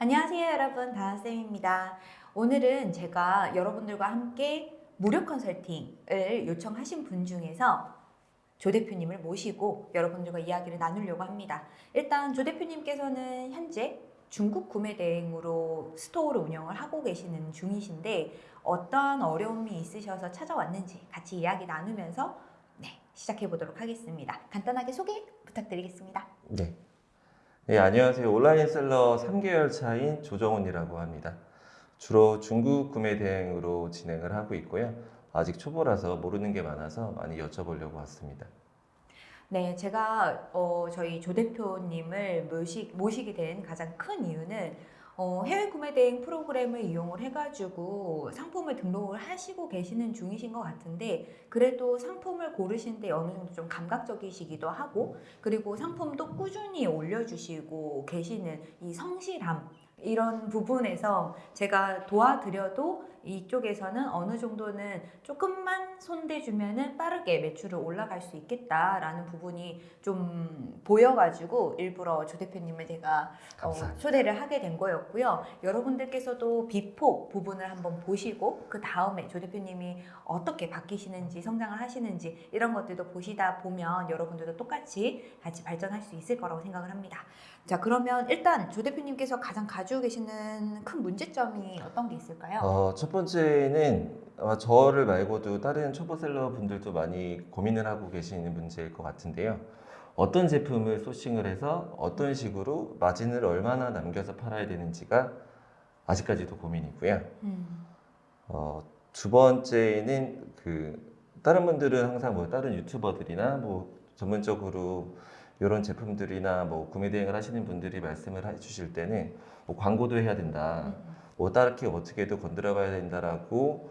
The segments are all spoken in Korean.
안녕하세요 여러분. 다나쌤입니다. 오늘은 제가 여러분들과 함께 무료 컨설팅을 요청하신 분 중에서 조 대표님을 모시고 여러분들과 이야기를 나누려고 합니다. 일단 조 대표님께서는 현재 중국 구매 대행으로 스토어를 운영을 하고 계시는 중이신데 어떠한 어려움이 있으셔서 찾아왔는지 같이 이야기 나누면서 네, 시작해 보도록 하겠습니다. 간단하게 소개 부탁드리겠습니다. 네. 네, 안녕하세요. 온라인 셀러 3개월 차인 조정훈이라고 합니다. 주로 중국 구매 대행으로 진행을 하고 있고요. 아직 초보라서 모르는 게 많아서 많이 여쭤보려고 왔습니다. 네, 제가 어, 저희 조 대표님을 모시, 모시게 된 가장 큰 이유는 어, 해외 구매 대행 프로그램을 이용을 해가지고 상품을 등록을 하시고 계시는 중이신 것 같은데 그래도 상품을 고르시는데 어느 정도 좀 감각적이시기도 하고 그리고 상품도 꾸준히 올려주시고 계시는 이 성실함 이런 부분에서 제가 도와드려도 이쪽에서는 어느 정도는 조금만 손대주면은 빠르게 매출을 올라갈 수 있겠다라는 부분이 좀 보여가지고 일부러 조 대표님을 제가 어. 초대를 하게 된 거였고요. 여러분들께서도 before 부분을 한번 보시고 그 다음에 조 대표님이 어떻게 바뀌시는지 성장을 하시는지 이런 것들도 보시다 보면 여러분들도 똑같이 같이 발전할 수 있을 거라고 생각을 합니다. 자 그러면 일단 조 대표님께서 가장 가지고 계시는 큰 문제점이 어떤 게 있을까요? 어, 첫 번째 는 아마 저를 말고도 다른 초보셀러 분들도 많이 고민을 하고 계시는 문제일 것 같은데요. 어떤 제품을 소싱을 해서 어떤 식으로 마진을 얼마나 남겨서 팔아야 되는지가 아직까지도 고민이고요. 음, 어, 두 번째는 그 다른 분들은 항상 뭐 다른 유튜버들이나 뭐 전문적으로 이런 제품들이나 뭐 구매 대행을 하시는 분들이 말씀을 해주실 때는 뭐 광고도 해야 된다, 음, 뭐 다르게 어떻게도 건드려 봐야 된다라고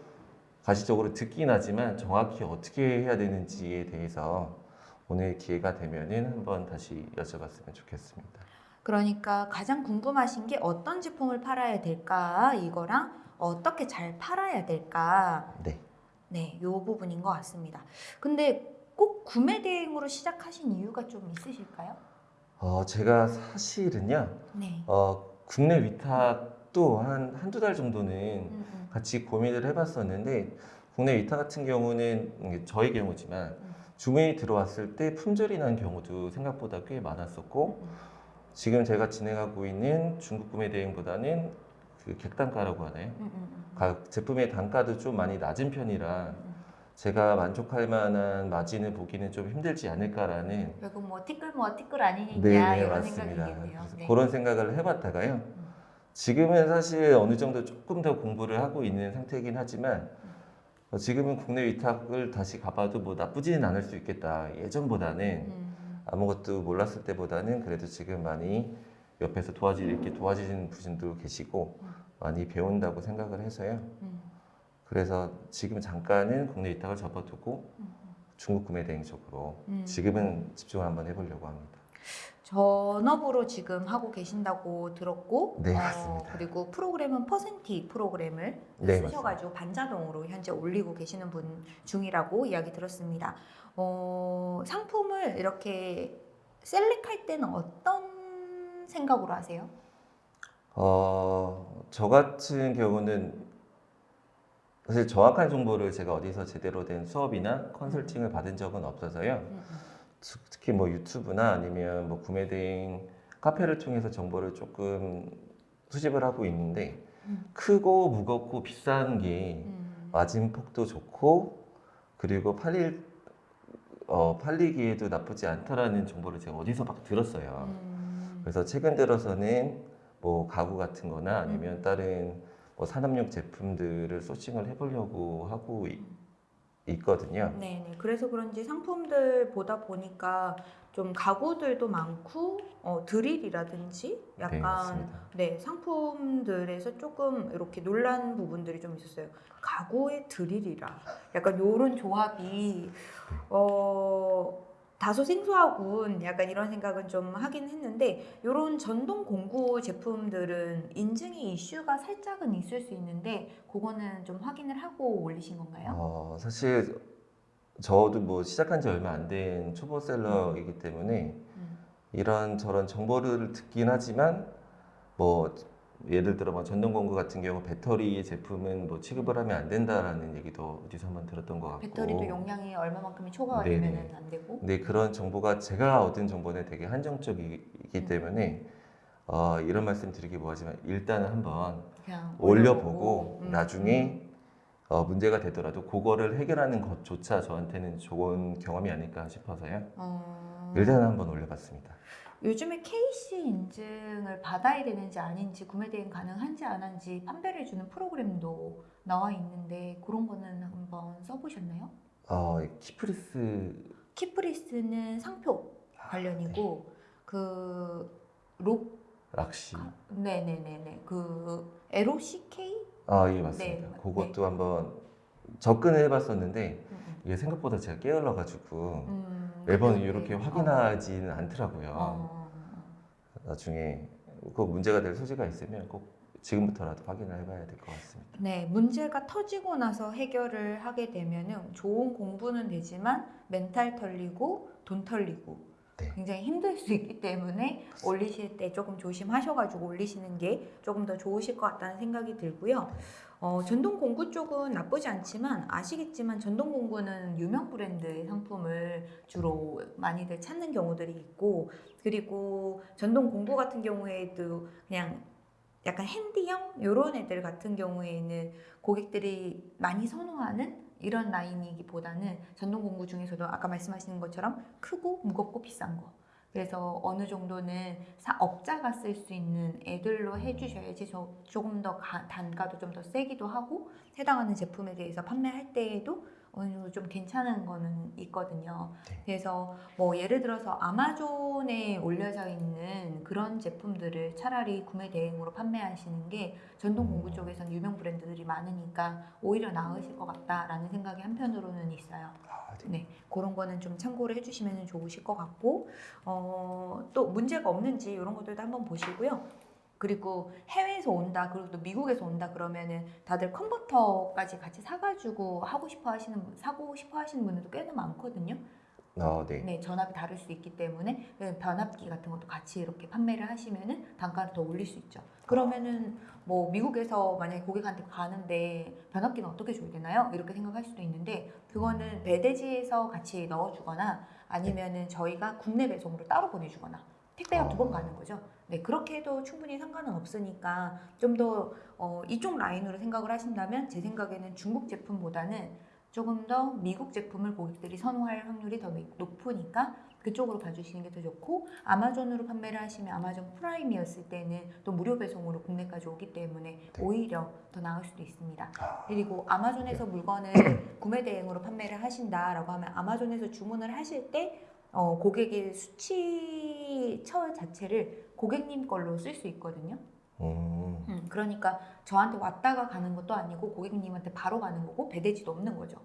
가시적으로 듣긴 하지만 정확히 어떻게 해야 되는지에 대해서 오늘 기회가 되면은 한번 다시 여쭤봤으면 좋겠습니다. 그러니까 가장 궁금하신 게 어떤 제품을 팔아야 될까 이거랑 어떻게 잘 팔아야 될까 네. 네, 요 부분인 것 같습니다. 근데 꼭 구매 대행으로 시작하신 이유가 좀 있으실까요? 어, 제가 사실은요, 네. 어, 국내 위탁 도 한 한두 달 정도는 음, 음, 같이 고민을 해봤었는데 국내 위탁 같은 경우는 저의 경우지만 음, 주문이 들어왔을 때 품절이 난 경우도 생각보다 꽤 많았었고 음. 지금 제가 진행하고 있는 중국 구매 대행보다는 그 객단가라고 하나요? 음, 각 제품의 단가도 좀 많이 낮은 편이라 음. 제가 만족할 만한 마진을 보기는 좀 힘들지 않을까라는 결국 뭐 티끌 뭐 티끌 아니냐 네, 네, 이런 맞습니다. 생각이겠네요. 네. 그런 생각을 해봤다가요. 음, 지금은 사실 어느 정도 조금 더 공부를 하고 있는 상태이긴 하지만 어, 지금은 국내 위탁을 다시 가봐도 뭐 나쁘지는 않을 수 있겠다. 예전보다는 음, 아무것도 몰랐을 때보다는 그래도 지금 많이 옆에서 도와지 이렇게 도와주시는 분도 계시고 음. 많이 배운다고 생각을 해서요. 음, 그래서 지금 잠깐은 국내 위탁을 접어두고 음. 중국 구매 대행 쪽으로 음. 지금은 집중을 한번 해보려고 합니다. 전업으로 지금 하고 계신다고 들었고 네, 어, 맞습니다. 그리고 프로그램은 퍼센티 프로그램을 네, 쓰셔가지고 반자동으로 현재 올리고 계시는 분 중이라고 이야기 들었습니다. 어, 상품을 이렇게 셀렉할 때는 어떤 생각으로 하세요? 어, 저 같은 경우는 사실 정확한 정보를 제가 어디서 제대로 된 수업이나 컨설팅을 받은 적은 없어서요. 특- 특히 뭐 유튜브나 아니면 뭐 구매 대행 카페를 통해서 정보를 조금 수집을 하고 있는데 음. 크고 무겁고 비싼 게 음. 마진폭도 좋고 그리고 팔릴 어, 팔리기에도 나쁘지 않다라는 정보를 제가 어디서 막 들었어요. 음. 그래서 최근 들어서는 뭐 가구 같은 거나 아니면 음. 다른 뭐 산업용 제품들을 소싱을 해보려고 하고 있, 있거든요. 네, 네. 그래서 그런지 상품들 보다 보니까 좀 가구들도 많고 어, 드릴이라든지 네, 약간 맞습니다. 네, 상품들에서 조금 이렇게 놀란 부분들이 좀 있었어요. 가구에 드릴이라. 약간 요런 조합이 어 다소 생소하군. 약간 이런 생각은 좀 하긴 했는데 요런 전동 공구 제품들은 인증의 이슈가 살짝은 있을 수 있는데 그거는 좀 확인을 하고 올리신 건가요? 어, 사실 저도 뭐 시작한 지 얼마 안 된 초보셀러이기 때문에 음. 이런 저런 정보를 듣긴 하지만 뭐 예를 들어 뭐 전동 공구 같은 경우 배터리 제품은 뭐 취급을 하면 안 된다라는 얘기도 어디서 한번 들었던 것 같고 배터리도 용량이 얼마만큼이 초과가. 되면 안 되고. 근데 그런 정보가 제가 얻은 정보는 되게 한정적이기 음. 때문에 어, 이런 말씀 드리기 뭐하지만 일단은 한번 올려보고 음, 나중에 어, 문제가 되더라도 그거를 해결하는 것조차 저한테는 좋은 경험이 아닐까 싶어서요. 어, 일단 한번 올려봤습니다. 요즘에 KC 인증을 받아야 되는지 아닌지 구매 대행 가능한지 안 한지 판별해 주는 프로그램도 나와 있는데 그런 거는 한번 써보셨나요? 어, 키프리스. 키프리스는 상표 관련이고 그록 락시. 네네네네. 그 LOCK 아, 예, 맞습니다. 네, 그것도 한번 접근을 해봤었는데 음, 이게 생각보다 제가 게을러가지고 음, 매번 그게 이렇게 어, 확인하지는 않더라고요. 어, 나중에 그 문제가 될 소지가 있으면 꼭 지금부터라도 확인을 해봐야 될 것 같습니다. 네, 문제가 터지고 나서 해결을 하게 되면은 좋은 공부는 되지만 멘탈 털리고 돈 털리고 네. 굉장히 힘들 수 있기 때문에 올리실 때 조금 조심하셔가지고 올리시는 게 조금 더 좋으실 것 같다는 생각이 들고요. 어, 전동 공구 쪽은 나쁘지 않지만 아시겠지만 전동 공구는 유명 브랜드의 상품을 주로 많이들 찾는 경우들이 있고 그리고 전동 공구 같은 경우에도 그냥 약간 핸디형 이런 애들 같은 경우에는 고객들이 많이 선호하는 이런 라인이기보다는 전동 공구 중에서도 아까 말씀하시는 것처럼 크고 무겁고 비싼 거. 그래서 어느 정도는 사, 업자가 쓸 수 있는 애들로 해주셔야지 저, 조금 더 가- 단가도 좀 더 세기도 하고 해당하는 제품에 대해서 판매할 때에도 어느 정도 좀 괜찮은 거는 있거든요. 네. 그래서 뭐 예를 들어서 아마존에 올려져 있는 그런 제품들을 차라리 구매 대행으로 판매하시는 게 전동 공구 쪽에선 유명 브랜드들이 많으니까 오히려 나으실 것 같다라는 생각이 한편으로는 있어요. 아, 네. 네, 그런 거는 좀 참고를 해주시면 좋으실 것 같고 어, 또 문제가 없는지 이런 것들도 한번 보시고요. 그리고 해외에서 온다, 그리고 또 미국에서 온다 그러면은 다들 컨버터까지 같이 사가지고 하고 싶어 하시는 분- 사고 싶어 하시는 분들도 꽤나 많거든요. 어, 네. 네, 전압이 다를 수 있기 때문에 그 변압기 같은 것도 같이 이렇게 판매를 하시면은 단가를 더 올릴 수 있죠. 그러면은 뭐 미국에서 만약에 고객한테 가는데 변압기는 어떻게 줘야 되나요? 이렇게 생각할 수도 있는데 그거는 배대지에서 같이 넣어주거나 아니면은 저희가 국내 배송으로 따로 보내주거나 택배가 두번 가는 거죠. 네, 그렇게 해도 충분히 상관은 없으니까 좀더 어, 이쪽 라인으로 생각을 하신다면 제 생각에는 중국 제품보다는 조금 더 미국 제품을 고객들이 선호할 확률이 더 높으니까 그쪽으로 봐주시는 게 더 좋고 아마존으로 판매를 하시면 아마존 프라임이었을 때는 또 무료 배송으로 국내까지 오기 때문에 네. 오히려 더 나을 수도 있습니다. 아, 그리고 아마존에서 물건을 구매 대행으로 판매를 하신다라고 하면 아마존에서 주문을 하실 때 어, 고객의 수취처 자체를 고객님 걸로 쓸 수 있거든요. 음, 음, 그러니까 저한테 왔다가 가는 것도 아니고 고객님한테 바로 가는 거고 배대지도 없는 거죠.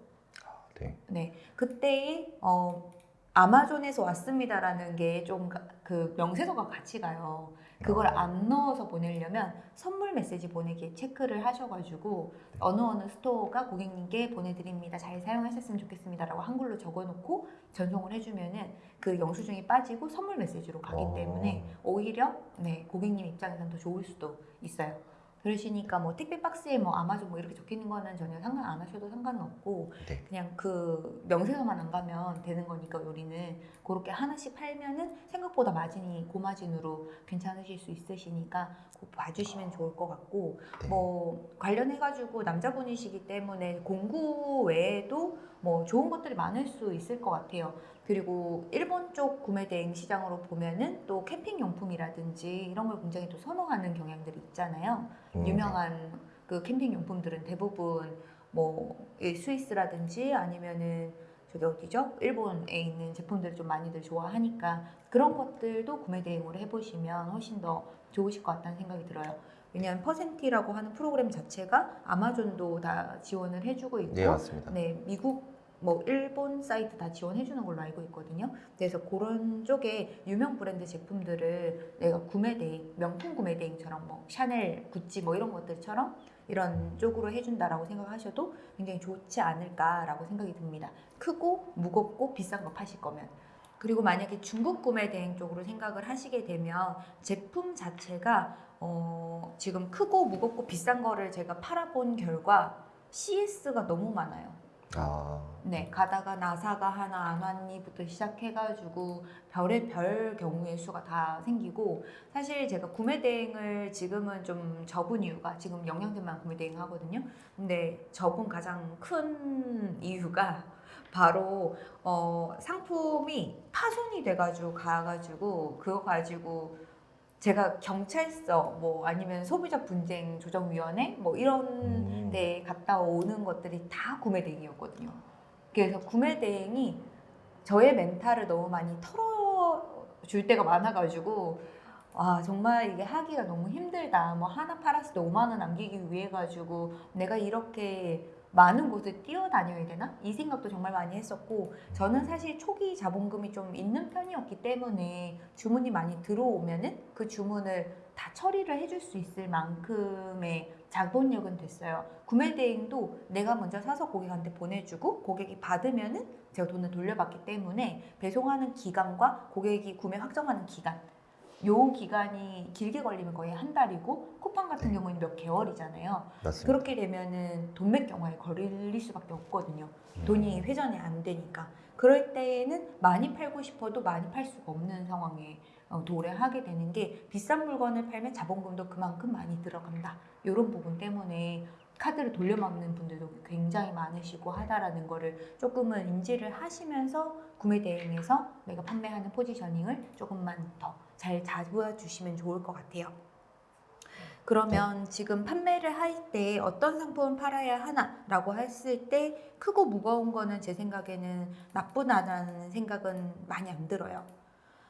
네. 네, 그때 어, 아마존에서 왔습니다라는 게 좀 그 명세서가 같이 가요. 그걸 안 넣어서 보내려면 선물 메시지 보내기 체크를 하셔가지고 어느 어느 스토어가 고객님께 보내드립니다. 잘 사용하셨으면 좋겠습니다 라고 한글로 적어놓고 전송을 해주면은 그 영수증이 빠지고 선물 메시지로 가기 어. 때문에 오히려 네 고객님 입장에서는 더 좋을 수도 있어요. 그러시니까 뭐 택배 박스에 뭐 아마존 뭐 이렇게 적혀 있는 거는 전혀 상관 안 하셔도 상관은 없고 네. 그냥 그 명세서만 안 가면 되는 거니까 우리는 그렇게 하나씩 팔면은 생각보다 마진이 고마진으로 괜찮으실 수 있으시니까 그거 봐주시면 좋을 것 같고 네. 뭐 관련해 가지고 남자분이시기 때문에 공구 외에도 뭐 좋은 것들이 많을 수 있을 것 같아요. 그리고 일본 쪽 구매 대행 시장으로 보면은 또 캠핑 용품이라든지 이런 걸 굉장히 또 선호하는 경향들이 있잖아요. 음, 유명한 그 캠핑 용품들은 대부분 뭐이 스위스라든지 아니면은 저기 어디죠? 일본에 있는 제품들을 좀 많이들 좋아하니까 그런 것들도 구매 대행으로 해보시면 훨씬 더 좋으실 것 같다는 생각이 들어요. 왜냐하면 퍼센티라고 하는 프로그램 자체가 아마존도 다 지원을 해주고 있고 네, 맞습니다. 네, 미국 뭐 일본 사이트 다 지원해 주는 걸로 알고 있거든요. 그래서 그런 쪽에 유명 브랜드 제품들을 내가 구매 대행, 명품 구매 대행처럼 뭐 샤넬, 구찌 뭐 이런 것들처럼 이런 쪽으로 해준다라고 생각하셔도 굉장히 좋지 않을까라고 생각이 듭니다. 크고 무겁고 비싼 거 파실 거면. 그리고 만약에 중국 구매 대행 쪽으로 생각을 하시게 되면 제품 자체가 어, 지금 크고 무겁고 비싼 거를 제가 팔아본 결과 CS가 너무 많아요. 아, 네, 가다가 나사가 하나 안 왔니부터 시작해가지고 별의 별 경우의 수가 다 생기고 사실 제가 구매 대행을 지금은 좀 접은 이유가 지금 영양제만 구매 대행 하거든요. 근데 접은 가장 큰 이유가 바로 어, 상품이 파손이 돼가지고 가가지고 그거 가지고 제가 경찰서 뭐 아니면 소비자 분쟁 조정위원회 뭐 이런 음. 때 갔다 오는 것들이 다 구매 대행이었거든요. 그래서 구매 대행이 저의 멘탈을 너무 많이 털어줄 때가 많아가지고 아 정말 이게 하기가 너무 힘들다. 뭐 하나 팔았을 때 5만 원 남기기 위해 가지고 내가 이렇게 많은 곳을 뛰어다녀야 되나? 이 생각도 정말 많이 했었고 저는 사실 초기 자본금이 좀 있는 편이었기 때문에 주문이 많이 들어오면은 그 주문을 다 처리를 해줄 수 있을 만큼의 자본력은 됐어요. 구매 대행도 내가 먼저 사서 고객한테 보내주고 고객이 받으면은 제가 돈을 돌려받기 때문에 배송하는 기간과 고객이 구매 확정하는 기간 요 기간이 길게 걸리면 거의 한 달이고 쿠팡 같은 네. 경우는 몇 개월이잖아요. 맞습니다. 그렇게 되면은 돈맥 경화에 걸릴 수밖에 없거든요. 음. 돈이 회전이 안 되니까. 그럴 때에는 많이 팔고 싶어도 많이 팔 수가 없는 상황에 어, 도래하게 되는 게 비싼 물건을 팔면 자본금도 그만큼 많이 들어간다. 이런 부분 때문에 카드를 돌려막는 분들도 굉장히 많으시고 하다라는 거를 조금은 인지를 하시면서 구매 대행에서 내가 판매하는 포지셔닝을 조금만 더 잘 잡아주시면 좋을 것 같아요. 그러면 지금 판매를 할 때 어떤 상품을 팔아야 하나 라고 했을 때 크고 무거운 거는 제 생각에는 나쁘다는 생각은 많이 안 들어요.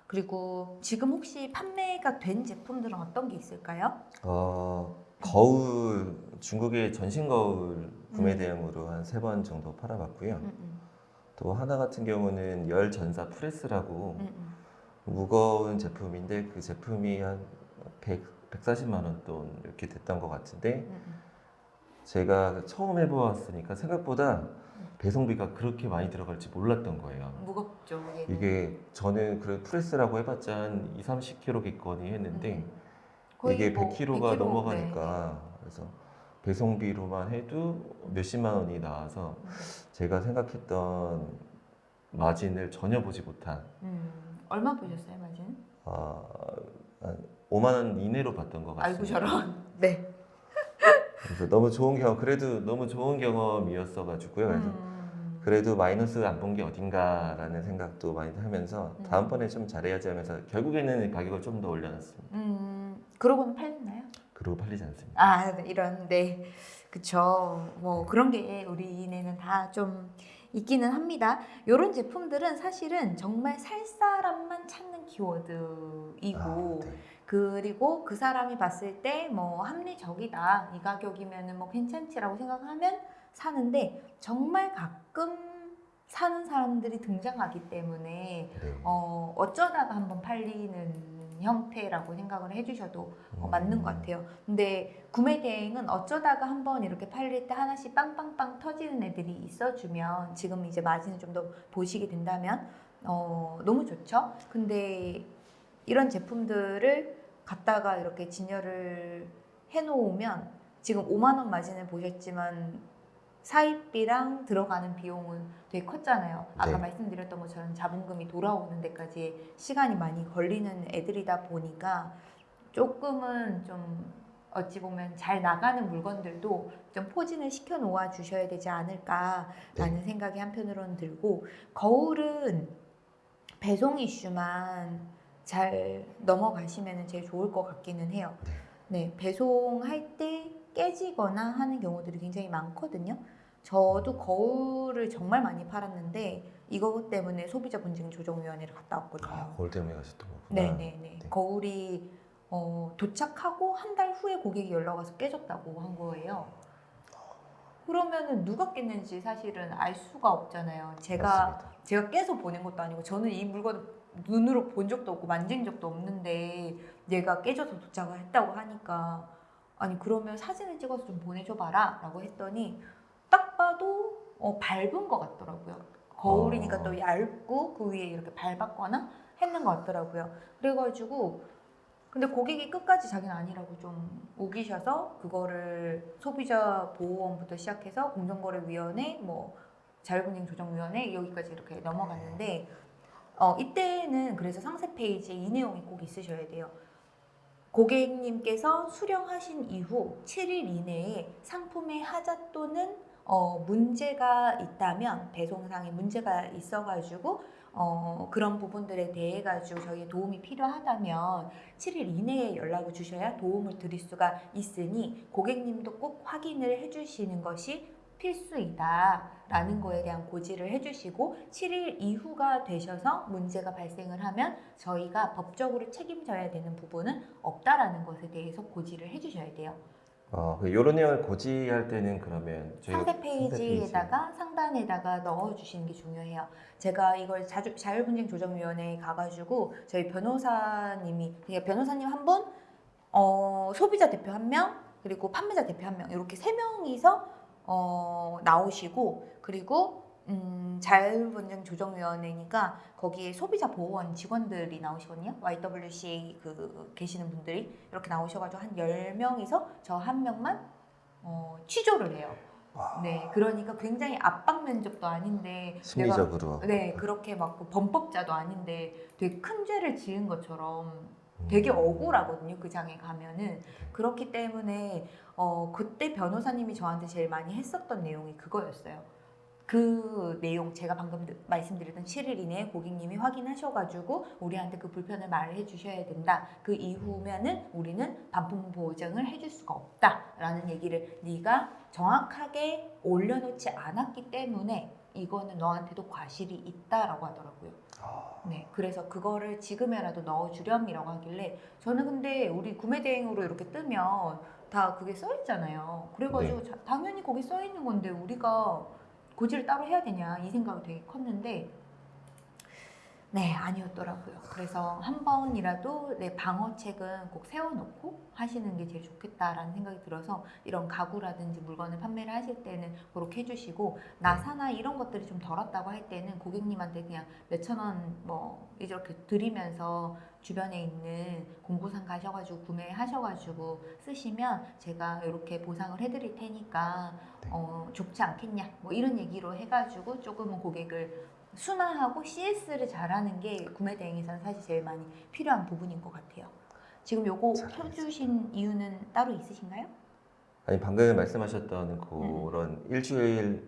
그리고 지금 혹시 판매가 된 제품들은 어떤 게 있을까요? 어, 거울 중국의 전신 거울 구매 음. 대행으로 한 세 번 정도 팔아봤고요. 음, 음, 또 하나 같은 경우는 열 전사 프레스라고. 무거운 제품인데 그 제품이 한 100, 140만 원 돈 이렇게 됐던 것 같은데. 제가 처음 해보았으니까 생각보다 배송비가 그렇게 많이 들어갈지 몰랐던 거예요. 무겁죠. 얘는. 이게 저는 그 프레스라고 해봤자 한 2, 30kg겠거니 했는데 음. 이게 뭐 100kg가 100kg, 넘어가니까 그래서 배송비로만 해도 몇십만 원이 나와서 네. 제가 생각했던 마진을 전혀 보지 못한 음, 얼마 보셨어요, 마진? 아, 한 5만 원 이내로 봤던 것 같습니다. 아이고 저런. 네. 그래서 너무 좋은 경험, 그래도 너무 좋은 경험이었어가지고요. 그래서 음. 그래도 마이너스 안 본 게 어딘가라는 생각도 많이 하면서 음. 다음번에 좀 잘해야지 하면서 결국에는 가격을 좀 더 올려놨습니다. 음, 그러고는 팔렸나요? 그리고 팔리지 않습니다. 아, 네, 이런, 네. 그쵸. 뭐, 그런 게 우리네는 다 좀 있기는 합니다. 이런 제품들은 사실은 정말 살 사람만 찾는 키워드이고, 아, 네. 그리고 그 사람이 봤을 때 뭐 합리적이다. 이 가격이면은 뭐 괜찮지라고 생각하면 사는데, 정말 가끔 사는 사람들이 등장하기 때문에, 네. 어, 어쩌다가 한번 팔리는 형태라고 생각을 해주셔도 어, 맞는 것 같아요. 근데 구매 대행은 어쩌다가 한번 이렇게 팔릴 때 하나씩 빵빵빵 터지는 애들이 있어주면 지금 이제 마진을 좀 더 보시게 된다면 어, 너무 좋죠. 근데 이런 제품들을 갖다가 이렇게 진열을 해놓으면 지금 5만 원 마진을 보셨지만 사입비랑 들어가는 비용은 되게 컸잖아요. 아까 네. 말씀드렸던 것처럼 자본금이 돌아오는 데까지 시간이 많이 걸리는 애들이다 보니까 조금은 좀 어찌 보면 잘 나가는 물건들도 좀 포진을 시켜 놓아 주셔야 되지 않을까라는 생각이 한편으로는 들고 거울은 배송 이슈만 잘 넘어가시면 제일 좋을 것 같기는 해요. 네, 배송할 때 깨지거나 하는 경우들이 굉장히 많거든요. 저도 거울을 정말 많이 팔았는데 이것 때문에 소비자 분쟁 조정위원회를 갔다 왔거든요. 아, 거울 때문에 가셨던 거구나. 네네네. 네. 거울이 어, 도착하고 한 달 후에 고객이 연락 와서 깨졌다고 한 거예요. 그러면은 누가 깼는지 사실은 알 수가 없잖아요. 제가 맞습니다. 제가 깨서 보낸 것도 아니고 저는 이 물건을 눈으로 본 적도 없고 만진 적도 없는데 얘가 깨져서 도착을 했다고 하니까 아니 그러면 사진을 찍어서 좀 보내줘 봐라 라고 했더니 딱 봐도 어, 밟은 것 같더라고요. 거울이니까 어. 또 얇고 그 위에 이렇게 밟았거나 했는 것 같더라고요. 그래가지고 근데 고객이 끝까지 자기는 아니라고 좀 우기셔서 그거를 소비자 보호원부터 시작해서 공정거래위원회 뭐 자율분쟁 조정위원회 여기까지 이렇게 넘어갔는데 어, 이때는 그래서 상세 페이지에 이 내용이 꼭 있으셔야 돼요. 고객님께서 수령하신 이후 7일 이내에 상품의 하자 또는 어, 문제가 있다면 배송상에 문제가 있어가지고 어, 그런 부분들에 대해 가지고 저희 도움이 필요하다면 7일 이내에 연락을 주셔야 도움을 드릴 수가 있으니 고객님도 꼭 확인을 해주시는 것이 필수이다 라는 거에 대한 고지를 해주시고 7일 이후가 되셔서 문제가 발생을 하면 저희가 법적으로 책임져야 되는 부분은 없다라는 것에 대해서 고지를 해주셔야 돼요. 어, 그 이런 내용을 고지할 때는 그러면 상세 페이지에다가 상단에다가 넣어주시는 게 중요해요. 제가 이걸 자주, 자율분쟁 조정위원회에 가가지고 저희 변호사님이 그러니까 변호사님 한 분, 어, 소비자 대표 한 명, 그리고 판매자 대표 한 명 이렇게 세 명이서 어, 나오시고 그리고 음, 자율분쟁 조정위원회니까 거기에 소비자 보호원 직원들이 나오시거든요. YWCA 그 계시는 분들이 이렇게 나오셔가지고 한 10명이서 저 한 명만 어, 취조를 해요. 와, 네, 그러니까 굉장히 압박 면접도 아닌데 심리적으로 내가 네 그렇게 막그 범법자도 아닌데 되게 큰 죄를 지은 것처럼 되게 음. 억울하거든요 그 장에 가면은 그렇기 때문에 어 그때 변호사님이 저한테 제일 많이 했었던 내용이 그거였어요. 그 내용 제가 방금 드- 말씀드렸던 7일 이내에 고객님이 확인하셔가지고 우리한테 그 불편을 말해 주셔야 된다. 그 이후면은 우리는 반품 보증을 해줄 수가 없다 라는 얘기를 네가 정확하게 올려놓지 않았기 때문에 이거는 너한테도 과실이 있다라고 하더라고요. 아, 네, 그래서 그거를 지금이라도 넣어주렴이라고 하길래 저는 근데 우리 구매 대행으로 이렇게 뜨면 다 그게 써 있잖아요. 그래가지고 자- 당연히 거기 써 있는 건데 우리가 고지를 따로 해야 되냐 이 생각이 되게 컸는데 네 아니었더라고요. 그래서 한 번이라도 내 방어책은 꼭 세워놓고 하시는 게 제일 좋겠다라는 생각이 들어서 이런 가구라든지 물건을 판매를 하실 때는 그렇게 해주시고 나사나 이런 것들이 좀덜 왔다고 할 때는 고객님한테 그냥 몇천 원 뭐 이렇게 드리면서 주변에 있는 공구상 가셔가지고 구매하셔가지고 쓰시면 제가 이렇게 보상을 해드릴 테니까 네. 어, 좋지 않겠냐 뭐 이런 얘기로 해가지고 조금은 고객을 순화하고 CS를 잘하는 게 구매 대행에서는 사실 제일 많이 필요한 부분인 것 같아요. 지금 요거 잘 켜주신 이유는 따로 있으신가요? 아니 방금 말씀하셨던 그런 일주일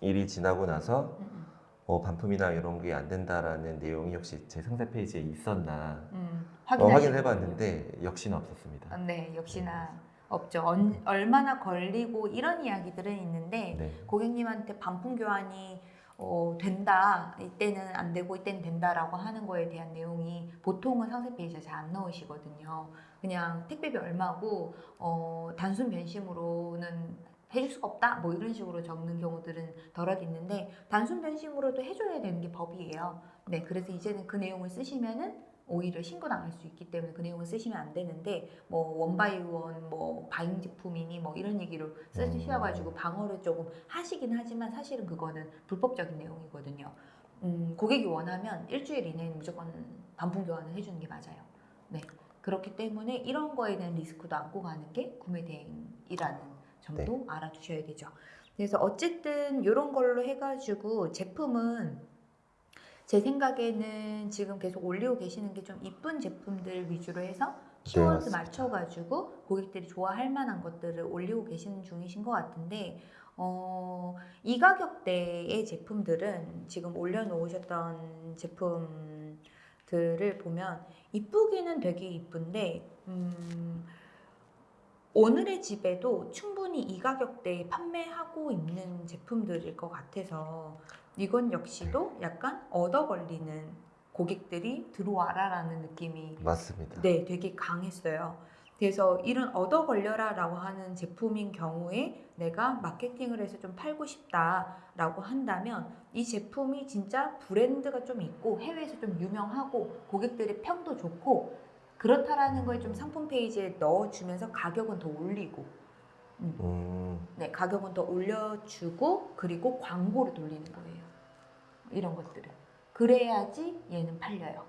일이 지나고 나서 음, 음. 어, 반품이나 이런 게 안 된다라는 내용이 혹시 제 상세 페이지에 있었나 음, 어, 확인하시는 확인을 해봤는데 역시나 없었습니다. 아, 네, 역시나 없죠. 언- 얼마나 걸리고 이런 이야기들은 있는데 네. 고객님한테 반품 교환이 어, 된다, 이때는 안 되고 이때는 된다라고 하는 거에 대한 내용이 보통은 상세 페이지에 잘 안 넣으시거든요. 그냥 택배비 얼마고 어, 단순 변심으로는 해줄 수가 없다, 뭐 이런 식으로 적는 경우들은 덜어도 있는데 단순 변심으로도 해줘야 되는 게 법이에요. 네, 그래서 이제는 그 내용을 쓰시면은 오히려 신고당할 수 있기 때문에 그 내용을 쓰시면 안 되는데 뭐 원바이원 뭐 바잉 제품이니 뭐 이런 얘기로 쓰셔가지고 방어를 조금 하시긴 하지만 사실은 그거는 불법적인 내용이거든요. 음, 고객이 원하면 일주일 이내에는 무조건 반품 교환을 해주는 게 맞아요. 네. 그렇기 때문에 이런 거에 대한 리스크도 안고 가는 게 구매 대행이라는 점도 알아두셔야 되죠. 그래서 어쨌든 이런 걸로 해가지고 제품은 제 생각에는 지금 계속 올리고 계시는 게 좀 이쁜 제품들 위주로 해서 키워드 맞습니다. 맞춰가지고 고객들이 좋아할 만한 것들을 올리고 계시는 중이신 것 같은데 어, 이 가격대의 제품들은 지금 올려놓으셨던 제품들을 보면 이쁘기는 되게 이쁜데 음, 오늘의 집에도 충분히 이 가격대에 판매하고 있는 제품들일 것 같아서 이건 역시도 약간 얻어 걸리는 고객들이 들어와라 라는 느낌이 맞습니다. 네, 되게 강했어요. 그래서 이런 얻어 걸려라 라고 하는 제품인 경우에 내가 마케팅을 해서 좀 팔고 싶다 라고 한다면 이 제품이 진짜 브랜드가 좀 있고 해외에서 좀 유명하고 고객들의 평도 좋고 그렇다라는 걸 좀 상품 페이지에 넣어주면서 가격은 더 올리고 음, 음, 네, 가격은 더 올려주고 그리고 광고를 돌리는 거예요. 이런 것들은 그래야지 얘는 팔려요.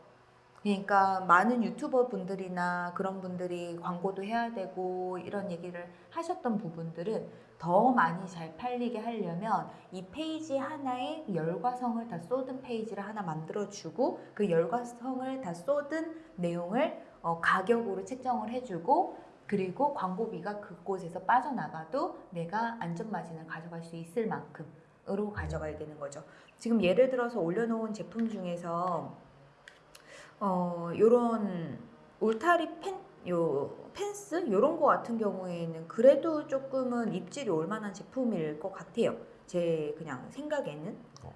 그러니까 많은 유튜버 분들이나 그런 분들이 광고도 해야 되고 이런 얘기를 하셨던 부분들은 더 많이 잘 팔리게 하려면 이 페이지 하나에 열과성을 다 쏟은 페이지를 하나 만들어주고 그 열과성을 다 쏟은 내용을 어, 가격으로 책정을 해주고 그리고 광고비가 그곳에서 빠져나가도 내가 안전마진을 가져갈 수 있을 만큼으로 가져가야 되는 거죠. 지금 예를 들어서 올려놓은 제품 중에서 어 요런 울타리 펜, 요 펜스 요런 거 같은 경우에는 그래도 조금은 입질이 올 만한 제품일 것 같아요. 제 그냥 생각에는 어,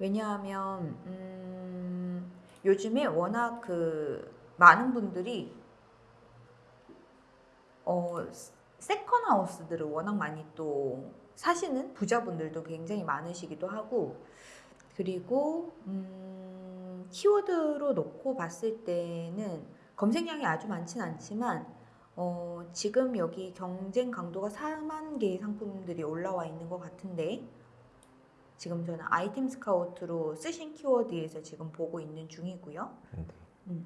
왜냐하면 음, 요즘에 워낙 그 많은 분들이 어 second house들을 워낙 많이 또 사시는 부자분들도 굉장히 많으시기도 하고 그리고 음, 키워드로 놓고 봤을 때는 검색량이 아주 많진 않지만 어, 지금 여기 경쟁 강도가 4만 개의 상품들이 올라와 있는 것 같은데 지금 저는 아이템 스카우트로 쓰신 키워드에서 지금 보고 있는 중이고요. 네.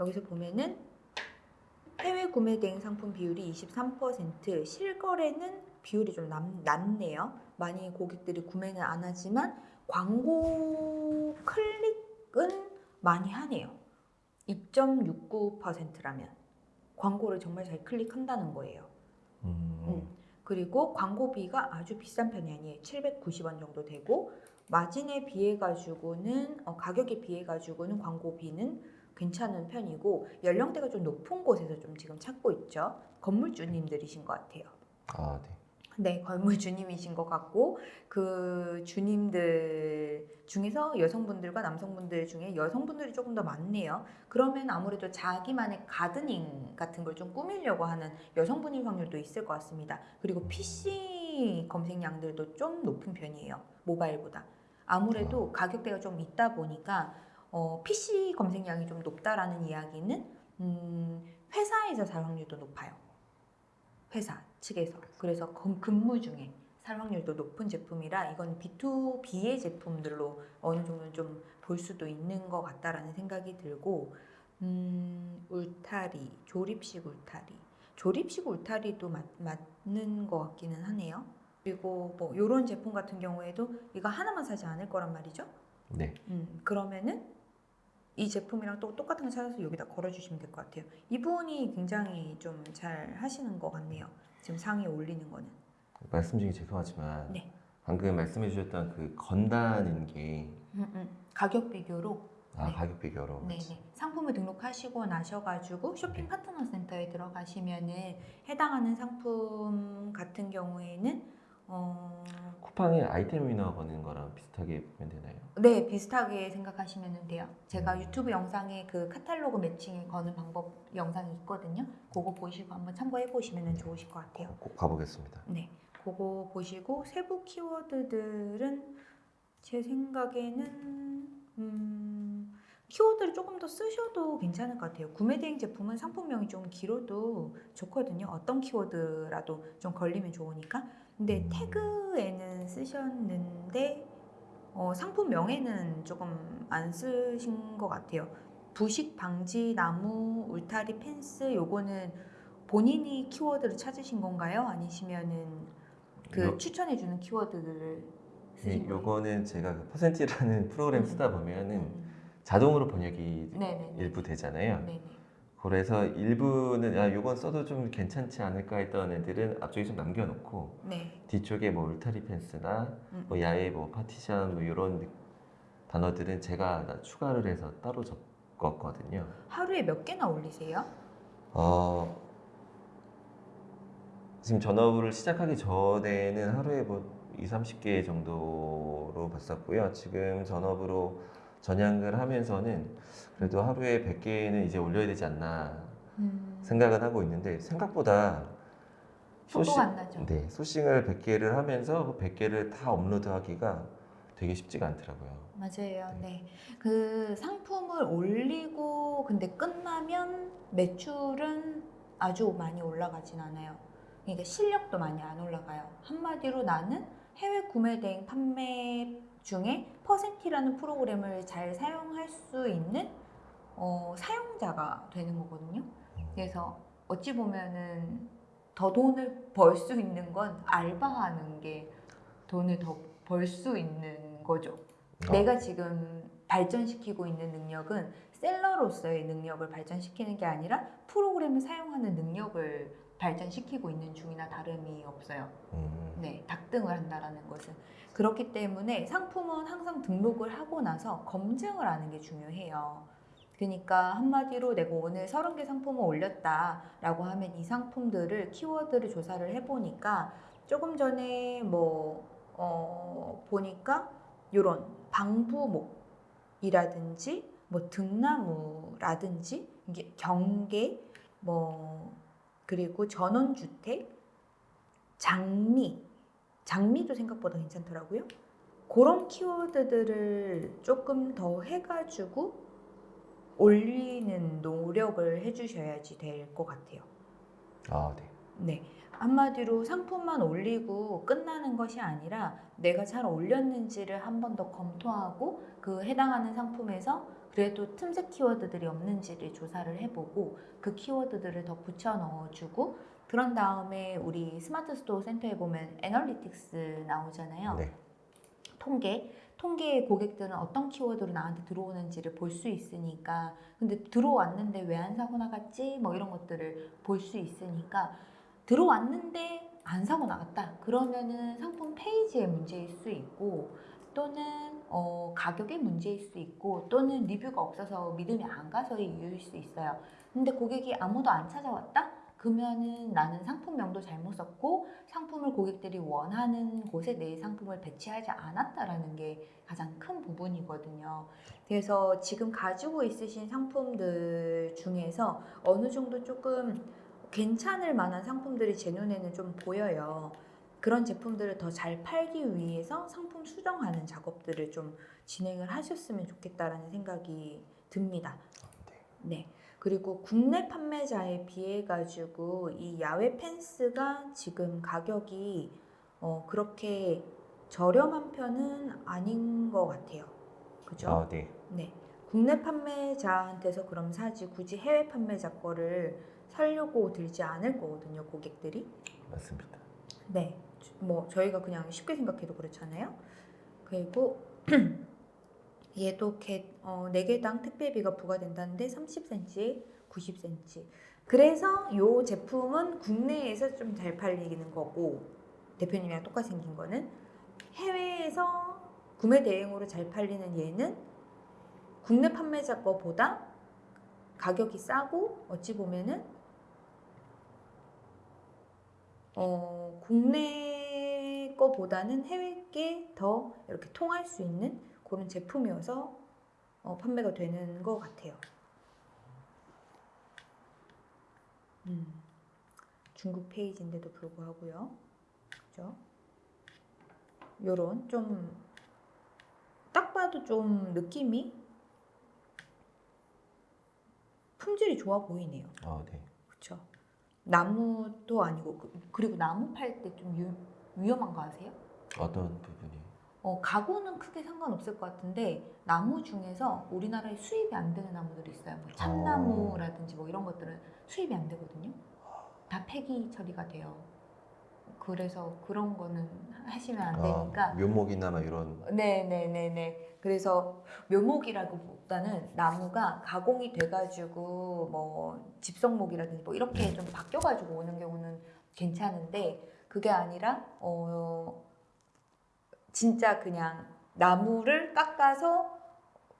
여기서 보면은 해외 구매 대행 상품 비율이 23%, 실거래는 비율이 좀 낮, 낮네요. 많이 고객들이 구매는 안 하지만 광고 클릭은 많이 하네요. 2.69%라면 광고를 정말 잘 클릭한다는 거예요. 음, 음. 그리고 광고비가 아주 비싼 편이 아니에요. 790원 정도 되고 마진에 비해 가지고는 어, 가격에 비해 가지고는 광고비는 괜찮은 편이고 연령대가 좀 높은 곳에서 좀 지금 찾고 있죠. 건물주님들이신 것 같아요. 아, 네. 네, 건물주님이신 것 같고 그 주님들 중에서 여성분들과 남성분들 중에 여성분들이 조금 더 많네요. 그러면 아무래도 자기만의 가드닝 같은 걸 좀 꾸미려고 하는 여성분일 확률도 있을 것 같습니다. 그리고 PC 검색량들도 좀 높은 편이에요. 모바일보다. 아무래도 가격대가 좀 있다 보니까 어, PC 검색량이 좀 높다라는 이야기는 음, 회사에서 살 확률도 높아요. 회사 측에서. 그래서 근- 근무 중에 살 확률도 높은 제품이라 이건 B2B의 제품들로 어느 정도 좀 볼 수도 있는 것 같다라는 생각이 들고 음, 울타리, 조립식 울타리. 조립식 울타리도 맞, 맞는 것 같기는 하네요. 그리고 뭐 이런 제품 같은 경우에도 이거 하나만 사지 않을 거란 말이죠. 네. 음, 그러면은 이 제품이랑 또 똑같은 거 찾아서 여기다 걸어주시면 될 것 같아요. 이분이 굉장히 좀 잘 하시는 것 같네요. 지금 상위에 올리는 거는. 말씀 중에 죄송하지만 네. 방금 말씀해 주셨던 그 건단인 게 음, 음. 가격 비교로 아, 네. 가격 비교로 네 네. 상품을 등록하시고 나셔가지고 쇼핑 네. 파트너 센터에 들어가시면은 해당하는 상품 같은 경우에는 어, 쿠팡에 아이템 위너 거는 거랑 비슷하게 보면 되나요? 네 비슷하게 생각하시면 돼요. 제가 음. 유튜브 영상에 그 카탈로그 매칭에 거는 방법 영상이 있거든요. 그거 보시고 한번 참고해 보시면 좋으실 것 같아요. 꼭 가보겠습니다. 네, 그거 보시고 세부 키워드들은 제 생각에는 음, 키워드를 조금 더 쓰셔도 괜찮을 것 같아요. 구매 대행 제품은 상품명이 좀 길어도 좋거든요. 어떤 키워드라도 좀 걸리면 좋으니까. 근데 음. 태그에는 쓰셨는데 어, 상품명에는 조금 안 쓰신 것 같아요. 부식 방지 나무 울타리 펜스 요거는 본인이 키워드를 찾으신 건가요? 아니시면은 그 요- 추천해주는 키워드들을 네, 쓰신 거예요? 요거는 제가 그 퍼센티라는 프로그램 음. 쓰다 보면은 음, 자동으로 번역이 네네. 일부 되잖아요. 네네. 그래서 일부는 야 요건 써도 좀 괜찮지 않을까 했던 애들은 앞쪽에 좀 남겨놓고 네. 뒤쪽에 뭐 울타리 펜스나 음, 뭐 야외 뭐 파티션 뭐 이런 단어들은 제가 다 추가를 해서 따로 적었거든요. 하루에 몇 개나 올리세요? 어, 지금 전업을 시작하기 전에는 하루에 뭐 2, 30개 정도로 봤었고요. 지금 전업으로 전향을 하면서는 그래도 하루에 100개는 이제 올려야 되지 않나 음, 생각은 하고 있는데 생각보다 나죠. 네, 소싱을 100개를 하면서 그 100개를 다 업로드하기가 되게 쉽지가 않더라고요. 맞아요. 네. 그 상품을 올리고 근데 끝나면 매출은 아주 많이 올라가진 않아요. 그러니까 실력도 많이 안 올라가요. 한마디로 나는 해외 구매 대행 판매 중에 퍼센티라는 프로그램을 잘 사용할 수 있는 어, 사용자가 되는 거거든요. 그래서 어찌 보면은 더 돈을 벌 수 있는 건 알바하는 게 돈을 더 벌 수 있는 거죠. 어, 내가 지금 발전시키고 있는 능력은 셀러로서의 능력을 발전시키는 게 아니라 프로그램을 사용하는 능력을 발전시키고 있는 중이나 다름이 없어요. 음, 네, 닭등을 한다라는 것은 그렇기 때문에 상품은 항상 등록을 하고 나서 검증을 하는 게 중요해요. 그러니까 한마디로 내가 오늘 30개 상품을 올렸다라고 하면 이 상품들을 키워드를 조사를 해보니까 조금 전에 뭐 어, 보니까 이런 방부목이라든지 뭐 등나무라든지 이게 경계 뭐 그리고 전원주택 장미 장미도 생각보다 괜찮더라고요. 그런 키워드들을 조금 더 해가지고 올리는 노력을 해주셔야지 될 것 같아요. 아, 네. 네. 한마디로 상품만 올리고 끝나는 것이 아니라 내가 잘 올렸는지를 한 번 더 검토하고 그 해당하는 상품에서 그래도 틈새 키워드들이 없는지를 조사를 해보고 그 키워드들을 더 붙여 넣어주고 그런 다음에 우리 스마트 스토어 센터에 보면 analytics 나오잖아요. 네. 통계. 통계의 고객들은 어떤 키워드로 나한테 들어오는지를 볼 수 있으니까 근데 들어왔는데 왜 안 사고 나갔지? 뭐 이런 것들을 볼 수 있으니까 들어왔는데 안 사고 나갔다. 그러면은 상품 페이지의 문제일 수 있고 또는 어, 가격의 문제일 수 있고 또는 리뷰가 없어서 믿음이 안 가서의 이유일 수 있어요. 근데 고객이 아무도 안 찾아왔다? 그러면은 나는 상품명도 잘못 썼고 상품을 고객들이 원하는 곳에 내 상품을 배치하지 않았다라는 게 가장 큰 부분이거든요. 그래서 지금 가지고 있으신 상품들 중에서 어느 정도 조금 괜찮을 만한 상품들이 제 눈에는 좀 보여요. 그런 제품들을 더 잘 팔기 위해서 상품 수정하는 작업들을 좀 진행을 하셨으면 좋겠다라는 생각이 듭니다. 네. 그리고 국내 판매자에 비해 가지고 이 야외 펜스가 지금 가격이 어, 그렇게 저렴한 편은 아닌 것 같아요. 그죠? 아, 네. 네. 국내 판매자한테서 그럼 사지 굳이 해외 판매자 거를 살려고 들지 않을 거거든요, 고객들이. 맞습니다. 네. 뭐 저희가 그냥 쉽게 생각해도 그렇잖아요. 그리고 얘도 개, 어, 4개당 택배비가 부과된다는데 30cm, 90cm. 그래서 이 제품은 국내에서 좀 잘 팔리는 거고 대표님이랑 똑같이 생긴 거는 해외에서 구매 대행으로 잘 팔리는 얘는 국내 판매자 거보다 가격이 싸고 어찌 보면은 어, 국내 거보다는 해외 게 더 이렇게 통할 수 있는 그런 제품이어서 어, 판매가 되는 것 같아요. 음, 중국 페이지인데도 불구하고요. 그죠? 요런 좀 딱 봐도 좀 느낌이 품질이 좋아 보이네요. 아, 네. 나무도 아니고 그- 그리고 나무 팔 때 좀 위험한 거 아세요? 어떤 부분이? 어, 가구는 크게 상관없을 것 같은데 나무 중에서 우리나라에 수입이 안 되는 나무들이 있어요. 뭐 참나무라든지 뭐 이런 것들은 수입이 안 되거든요. 다 폐기 처리가 돼요. 그래서 그런 거는 하시면 안 되니까 아, 묘목이나 막 이런. 네네네네. 그래서 묘목이라기보다는 나무가 가공이 돼가지고 뭐 집성목이라든지 뭐 이렇게 좀 바뀌어가지고 오는 경우는 괜찮은데 그게 아니라 어 진짜 그냥 나무를 깎아서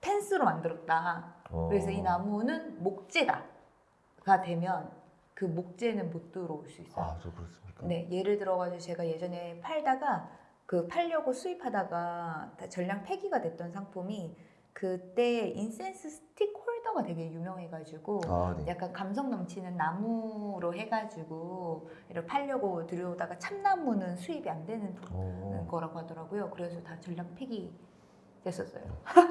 펜스로 만들었다. 어, 그래서 이 나무는 목재다가 되면 그 목재는 못 들어올 수 있어요. 아, 저 그렇습니까? 네, 예를 들어가지고 제가 예전에 팔다가 그 팔려고 수입하다가 다 전량 폐기가 됐던 상품이 그때 incense stick holder가 되게 유명해가지고 아, 네. 약간 감성 넘치는 나무로 해가지고 이렇게 팔려고 들여오다가 참나무는 수입이 안 되는 어, 거라고 하더라고요. 그래서 다 전량 폐기 됐었어요.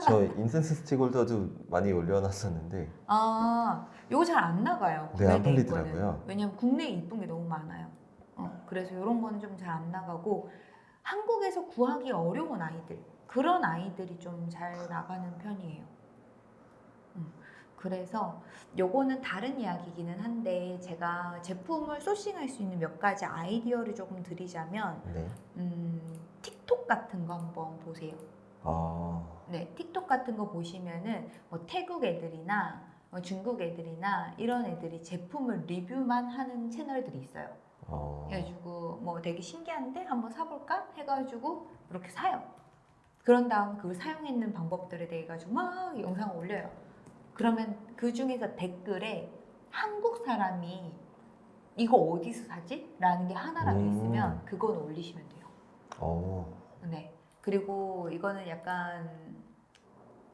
저 incense stick holder도 많이 올려놨었는데 아, 요거 잘 안 나가요. 네, 안 팔리더라고요. 왜냐면 국내에 이쁜 게 너무 많아요. 어, 그래서 이런 거는 좀잘 안 나가고 한국에서 구하기 어려운 아이들 그런 아이들이 좀 잘 나가는 편이에요. 음. 그래서 요거는 다른 이야기이기는 한데 제가 제품을 소싱할 수 있는 몇 가지 아이디어를 조금 드리자면 네. 음, 틱톡 같은 거 한번 보세요. 아, 네, 틱톡 같은 거 보시면은 뭐 태국 애들이나 뭐 중국 애들이나 이런 애들이 제품을 리뷰만 하는 채널들이 있어요. 어, 그래가지고 뭐 되게 신기한데 한번 사볼까 해가지고 이렇게 사요. 그런 다음 그걸 사용했는 방법들에 대해 가지고 막 영상을 올려요. 그러면 그 중에서 댓글에 한국 사람이 이거 어디서 사지? 라는 게 하나라도 음. 있으면 그건 올리시면 돼요. 어, 네. 그리고 이거는 약간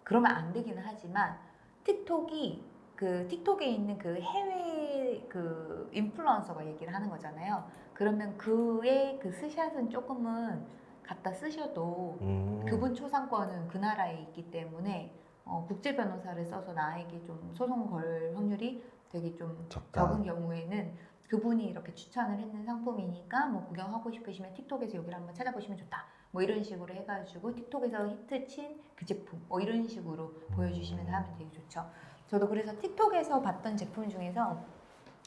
그러면 안 되기는 하지만 틱톡이 그 틱톡에 있는 그 해외 그 인플루언서가 얘기를 하는 거잖아요. 그러면 그의 그 스샷은 조금은 갖다 쓰셔도 음, 그분 초상권은 그 나라에 있기 때문에 어, 국제 변호사를 써서 나에게 좀 소송 걸 확률이 되게 좀 적다. 적은 경우에는 그분이 이렇게 추천을 했는 상품이니까 뭐 구경하고 싶으시면 틱톡에서 여기를 한번 찾아보시면 좋다. 뭐 이런 식으로 해가지고 틱톡에서 히트친 그 제품 뭐 이런 식으로 보여주시면서 하면 되게 좋죠. 저도 그래서 틱톡에서 봤던 제품 중에서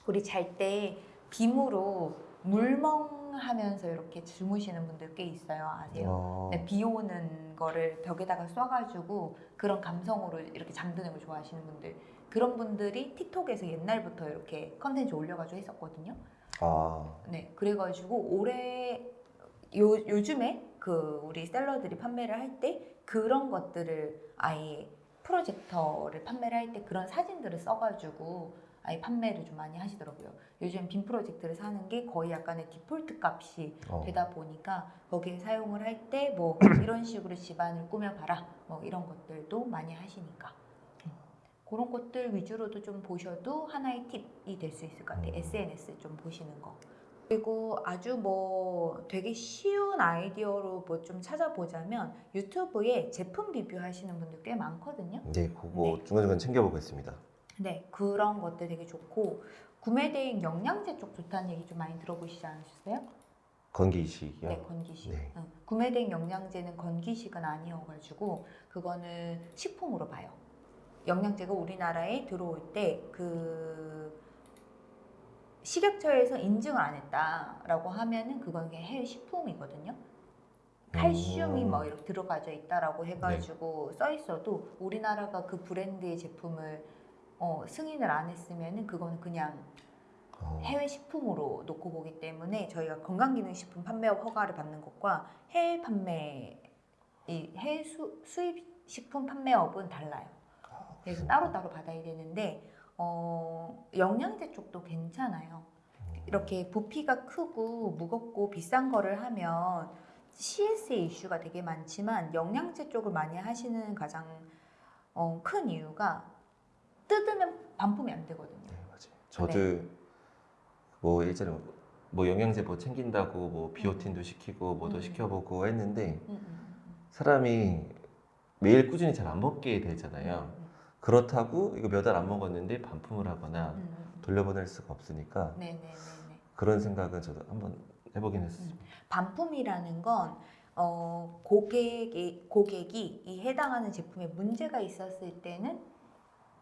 우리 잘 때 빔으로 물멍하면서 이렇게 주무시는 분들 꽤 있어요. 아세요? 어, 네, 비 오는 거를 벽에다가 쏴가지고 그런 감성으로 이렇게 잠드는 걸 좋아하시는 분들 그런 분들이 틱톡에서 옛날부터 이렇게 컨텐츠 올려가지고 했었거든요. 아, 네, 그래가지고 올해 요 요즘에 그 우리 셀러들이 판매를 할 때 그런 것들을 아예 프로젝터를 판매를 할 때 그런 사진들을 써가지고 아예 판매를 좀 많이 하시더라고요. 요즘 빔 프로젝트를 사는 게 거의 약간의 디폴트 값이 어. 되다 보니까 거기에 사용을 할 때 뭐 이런 식으로 집안을 꾸며봐라 뭐 이런 것들도 많이 하시니까 음. 그런 것들 위주로도 좀 보셔도 하나의 팁이 될 수 있을 것 같아요. 음. SNS 좀 보시는 거. 그리고 아주 뭐 되게 쉬운 아이디어로 뭐 좀 찾아보자면 유튜브에 제품 리뷰 하시는 분들 꽤 많거든요. 네, 그거 네. 중간중간 챙겨보고 있습니다. 네, 그런 것들 되게 좋고 구매 대행 영양제 쪽 좋다는 얘기 좀 많이 들어보시지 않으셨어요? 건기식이요. 네, 건기식. 네. 응. 구매된 영양제는 건기식은 아니어가지고 그거는 식품으로 봐요. 영양제가 우리나라에 들어올 때그 식약처에서 인증을 안 했다라고 하면은 그건 그냥 해외 식품이거든요. 칼슘이 음. 뭐 이렇게 들어가져 있다라고 해가지고 써 있어도 우리나라가 그 브랜드의 제품을 어, 승인을 안 했으면은 그거는 그냥 어, 해외 식품으로 놓고 보기 때문에 저희가 건강기능식품 판매업 허가를 받는 것과 해외 판매 이 해외 수, 수입 식품 판매업은 달라요. 그래서 따로 따로 받아야 되는데 어, 영양제 쪽도 괜찮아요. 이렇게 부피가 크고 무겁고 비싼 거를 하면 CS의 이슈가 되게 많지만 영양제 쪽을 많이 하시는 가장 어, 큰 이유가 뜯으면 반품이 안 되거든요. 네, 맞아요. 저도 뭐 예전에 뭐 영양제 뭐 챙긴다고 뭐 비오틴도 시키고 뭐도 음. 시켜보고 했는데 음, 음, 음, 사람이 매일 꾸준히 잘 안 먹게 음. 되잖아요. 그렇다고 이거 몇알안 먹었는데 반품을 하거나 음, 음, 음. 돌려보낼 수가 없으니까 네네네네. 그런 생각은 저도 한번 해보긴 했어요. 반품이라는 건 어, 고객이 고객이 이 해당하는 제품에 문제가 있었을 때는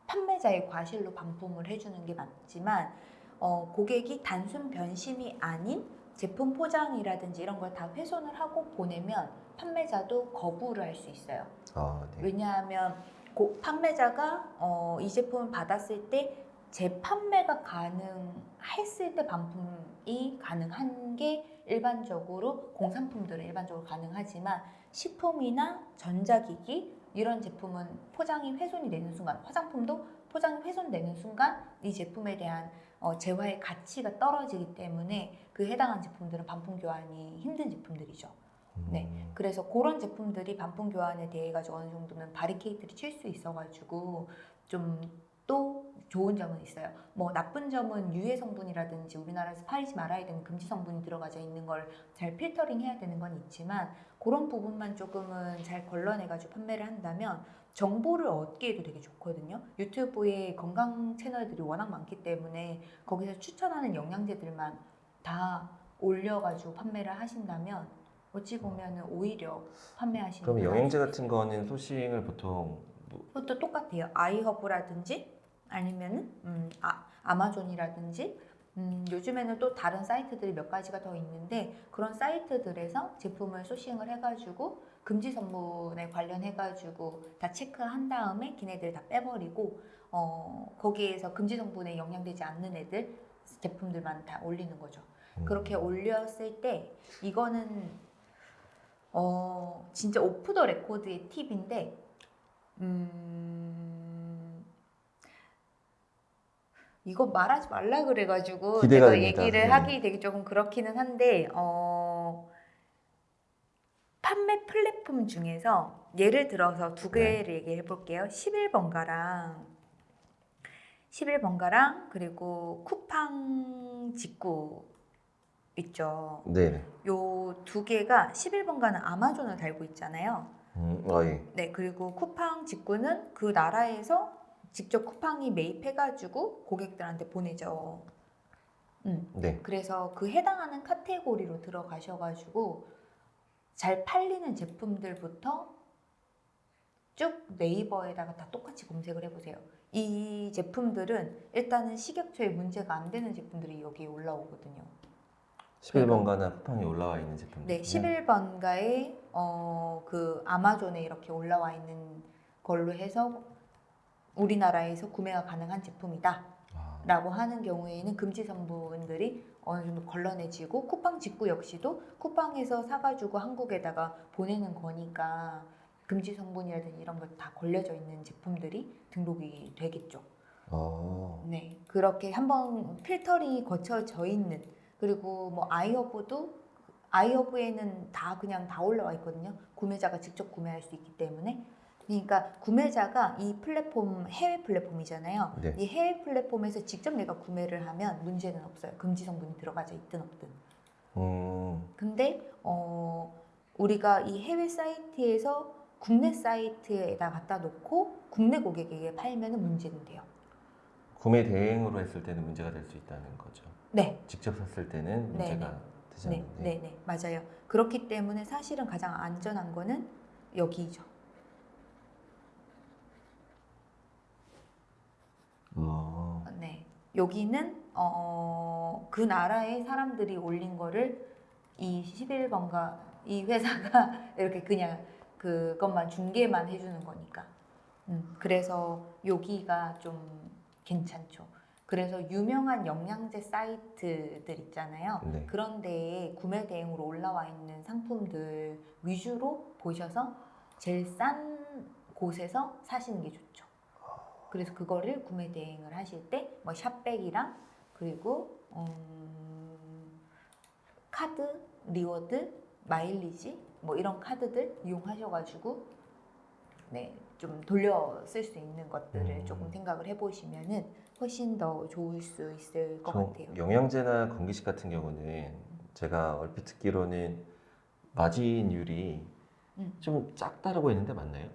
판매자의 과실로 반품을 해주는 게 맞지만 어, 고객이 단순 변심이 아닌 제품 포장이라든지 이런 걸 다 훼손을 하고 보내면 판매자도 거부를 할 수 있어요. 아, 네. 왜냐하면 고- 판매자가 어, 이 제품을 받았을 때 재판매가 가능했을 때 반품이 가능한 게 일반적으로 공산품들은 일반적으로 가능하지만 식품이나 전자기기 이런 제품은 포장이 훼손이 되는 순간 화장품도 포장이 훼손되는 순간 이 제품에 대한 어, 재화의 가치가 떨어지기 때문에 그 해당한 제품들은 반품 교환이 힘든 제품들이죠. 네. 음, 그래서 그런 제품들이 반품 교환에 대해 가지고 어느 정도는 바리케이트를 칠 수 있어가지고 좀 또 좋은 점은 있어요. 뭐 나쁜 점은 유해 성분이라든지 우리나라에서 팔지 말아야 되는 금지 성분이 들어가져 있는 걸 잘 필터링 해야 되는 건 있지만 그런 부분만 조금은 잘 걸러내가지고 판매를 한다면 정보를 얻기에도 되게 좋거든요. 유튜브에 건강 채널들이 워낙 많기 때문에 거기서 추천하는 영양제들만 다 올려가지고 판매를 하신다면 어찌 보면은 오히려 판매하시는 그럼 나을 같은 거는 소싱을 보통 뭐, 그것도 똑같아요. 아이허브라든지 아니면은 음, 아, 아마존이라든지 음, 요즘에는 또 다른 사이트들이 몇 가지가 더 있는데 그런 사이트들에서 제품을 소싱을 해가지고 금지 성분에 관련해가지고 다 체크한 다음에 걔네들 다 빼버리고 어, 거기에서 금지 성분에 영향되지 않는 애들 제품들만 다 올리는 거죠. 음. 그렇게 올렸을 때 이거는 어 진짜 off the record의 팁인데 음 이거 말하지 말라 그래가지고 제가 됩니다, 얘기를 선생님. 하기 되게 조금 그렇기는 한데 어 판매 플랫폼 중에서 예를 들어서 두 네. 개를 얘기해 볼게요. 11번가랑 11번가랑 그리고 쿠팡 직구 있죠. 네. 요두 개가 11번가는 아마존을 달고 있잖아요. 음, 어, 예. 네, 그리고 쿠팡 직구는 그 나라에서 직접 쿠팡이 매입해가지고 고객들한테 보내죠. 음, 네. 그래서 그 해당하는 카테고리로 들어가셔가지고 잘 팔리는 제품들부터 쭉 네이버에다가 다 똑같이 검색을 해보세요. 이 제품들은 일단은 식약처에 문제가 안 되는 제품들이 여기에 올라오거든요. 11번가나 쿠팡에 올라와 있는 제품들. 네, 11번가에 어, 그 아마존에 이렇게 올라와 있는 걸로 해서 우리나라에서 구매가 가능한 제품이다. 아, 라고 하는 경우에는 금지 성분들이 어느 정도 걸러내지고 쿠팡 직구 역시도 쿠팡에서 사가지고 한국에다가 보내는 거니까 금지 성분이라든지 이런 거다 걸려져 있는 제품들이 등록이 되겠죠. 어, 네, 그렇게 한번 필터링이 거쳐져 있는 그리고 뭐 아이허브도 아이허브에는 다 그냥 다 올라와 있거든요. 구매자가 직접 구매할 수 있기 때문에. 그러니까 구매자가 이 플랫폼 해외 플랫폼이잖아요. 네. 이 해외 플랫폼에서 직접 내가 구매를 하면 문제는 없어요. 금지 성분이 들어가져 있든 없든. 음, 근데 어 우리가 이 해외 사이트에서 국내 사이트에다 갖다 놓고 국내 고객에게 팔면은 문제는 돼요. 구매 대행으로 했을 때는 문제가 될 수 있다는 거죠. 네. 직접 샀을 때는 네, 문제가 되지 네, 않는데. 네, 네, 맞아요. 그렇기 때문에 사실은 가장 안전한 거는 여기죠. 어, 네, 여기는 어, 그 나라의 사람들이 올린 거를 이 11번가 이 회사가 이렇게 그냥 그것만 중계만 해주는 거니까. 음, 그래서 여기가 좀 괜찮죠. 그래서 유명한 영양제 사이트들 있잖아요. 네. 그런 데에 구매 대행으로 올라와 있는 상품들 위주로 보셔서 제일 싼 곳에서 사시는 게 좋죠. 그래서 그거를 구매 대행을 하실 때 뭐 샵백이랑 그리고 음, 카드, reward, 마일리지 뭐 이런 카드들 이용하셔가지고 네, 좀 돌려 쓸 수 있는 것들을 음. 조금 생각을 해보시면은 훨씬 더 좋을 수 있을 것저 같아요. 영양제나 건기식 같은 경우는 제가 얼핏 듣기로는 마진율이 음. 좀 작다라고 했는데 맞나요?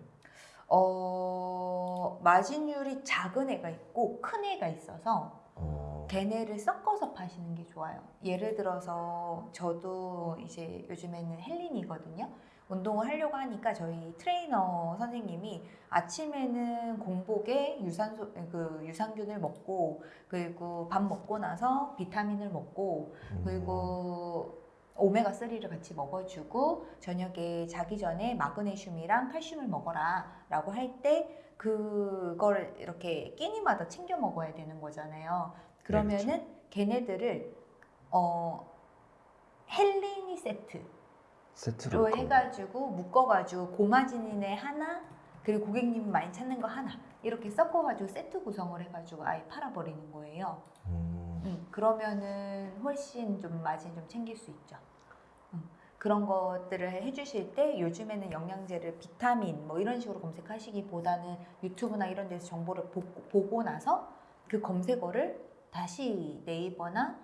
어, 마진율이 작은 애가 있고 큰 애가 있어서 어, 걔네를 섞어서 파시는 게 좋아요. 예를 들어서 저도 이제 요즘에는 헬린이거든요. 운동을 하려고 하니까 저희 트레이너 선생님이 아침에는 공복에 유산소 그 유산균을 먹고 그리고 밥 먹고 나서 비타민을 먹고 음, 그리고 오메가 3를 같이 먹어주고 저녁에 자기 전에 마그네슘이랑 칼슘을 먹어라라고 할 때 그걸 이렇게 끼니마다 챙겨 먹어야 되는 거잖아요. 그러면은 걔네들을 어 헬리니 세트로 세트로 그- 해가지고 묶어가지고 고마진인에 하나 그리고 고객님 많이 찾는 거 하나 이렇게 섞어가지고 세트 구성을 해가지고 아예 팔아버리는 거예요. 음, 음, 그러면은 훨씬 좀 마진 좀 챙길 수 있죠. 음, 그런 것들을 해주실 때 요즘에는 영양제를 비타민 뭐 이런 식으로 검색하시기보다는 유튜브나 이런 데서 정보를 보, 보고 나서 그 검색어를 다시 네이버나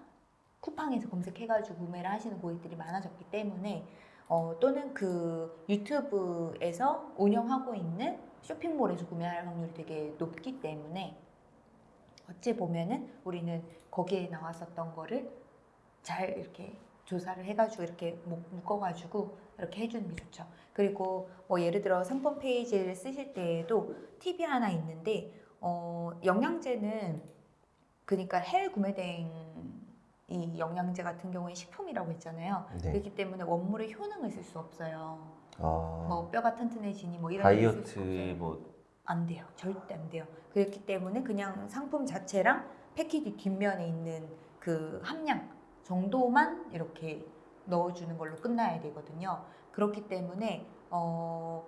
쿠팡에서 검색해가지고 구매를 하시는 고객들이 많아졌기 때문에 어, 또는 그 유튜브에서 운영하고 있는 쇼핑몰에서 구매할 확률이 되게 높기 때문에 어찌 보면은 우리는 거기에 나왔었던 거를 잘 이렇게 조사를 해가지고 이렇게 묶- 묶어가지고 이렇게 해주는 게 좋죠. 그리고 뭐 예를 들어 상품 페이지를 쓰실 때에도 팁이 하나 있는데 어, 영양제는 그러니까 해외 구매된 이 영양제 같은 경우에 식품이라고 했잖아요. 네. 그렇기 때문에 원물의 효능을 쓸 수 없어요. 아, 뭐 뼈가 튼튼해지니 뭐 이런 다이어트 없어요. 뭐안 돼요. 절대 안 돼요. 그렇기 때문에 그냥 상품 자체랑 패키지 뒷면에 있는 그 함량 정도만 이렇게 넣어주는 걸로 끝나야 되거든요. 그렇기 때문에 어,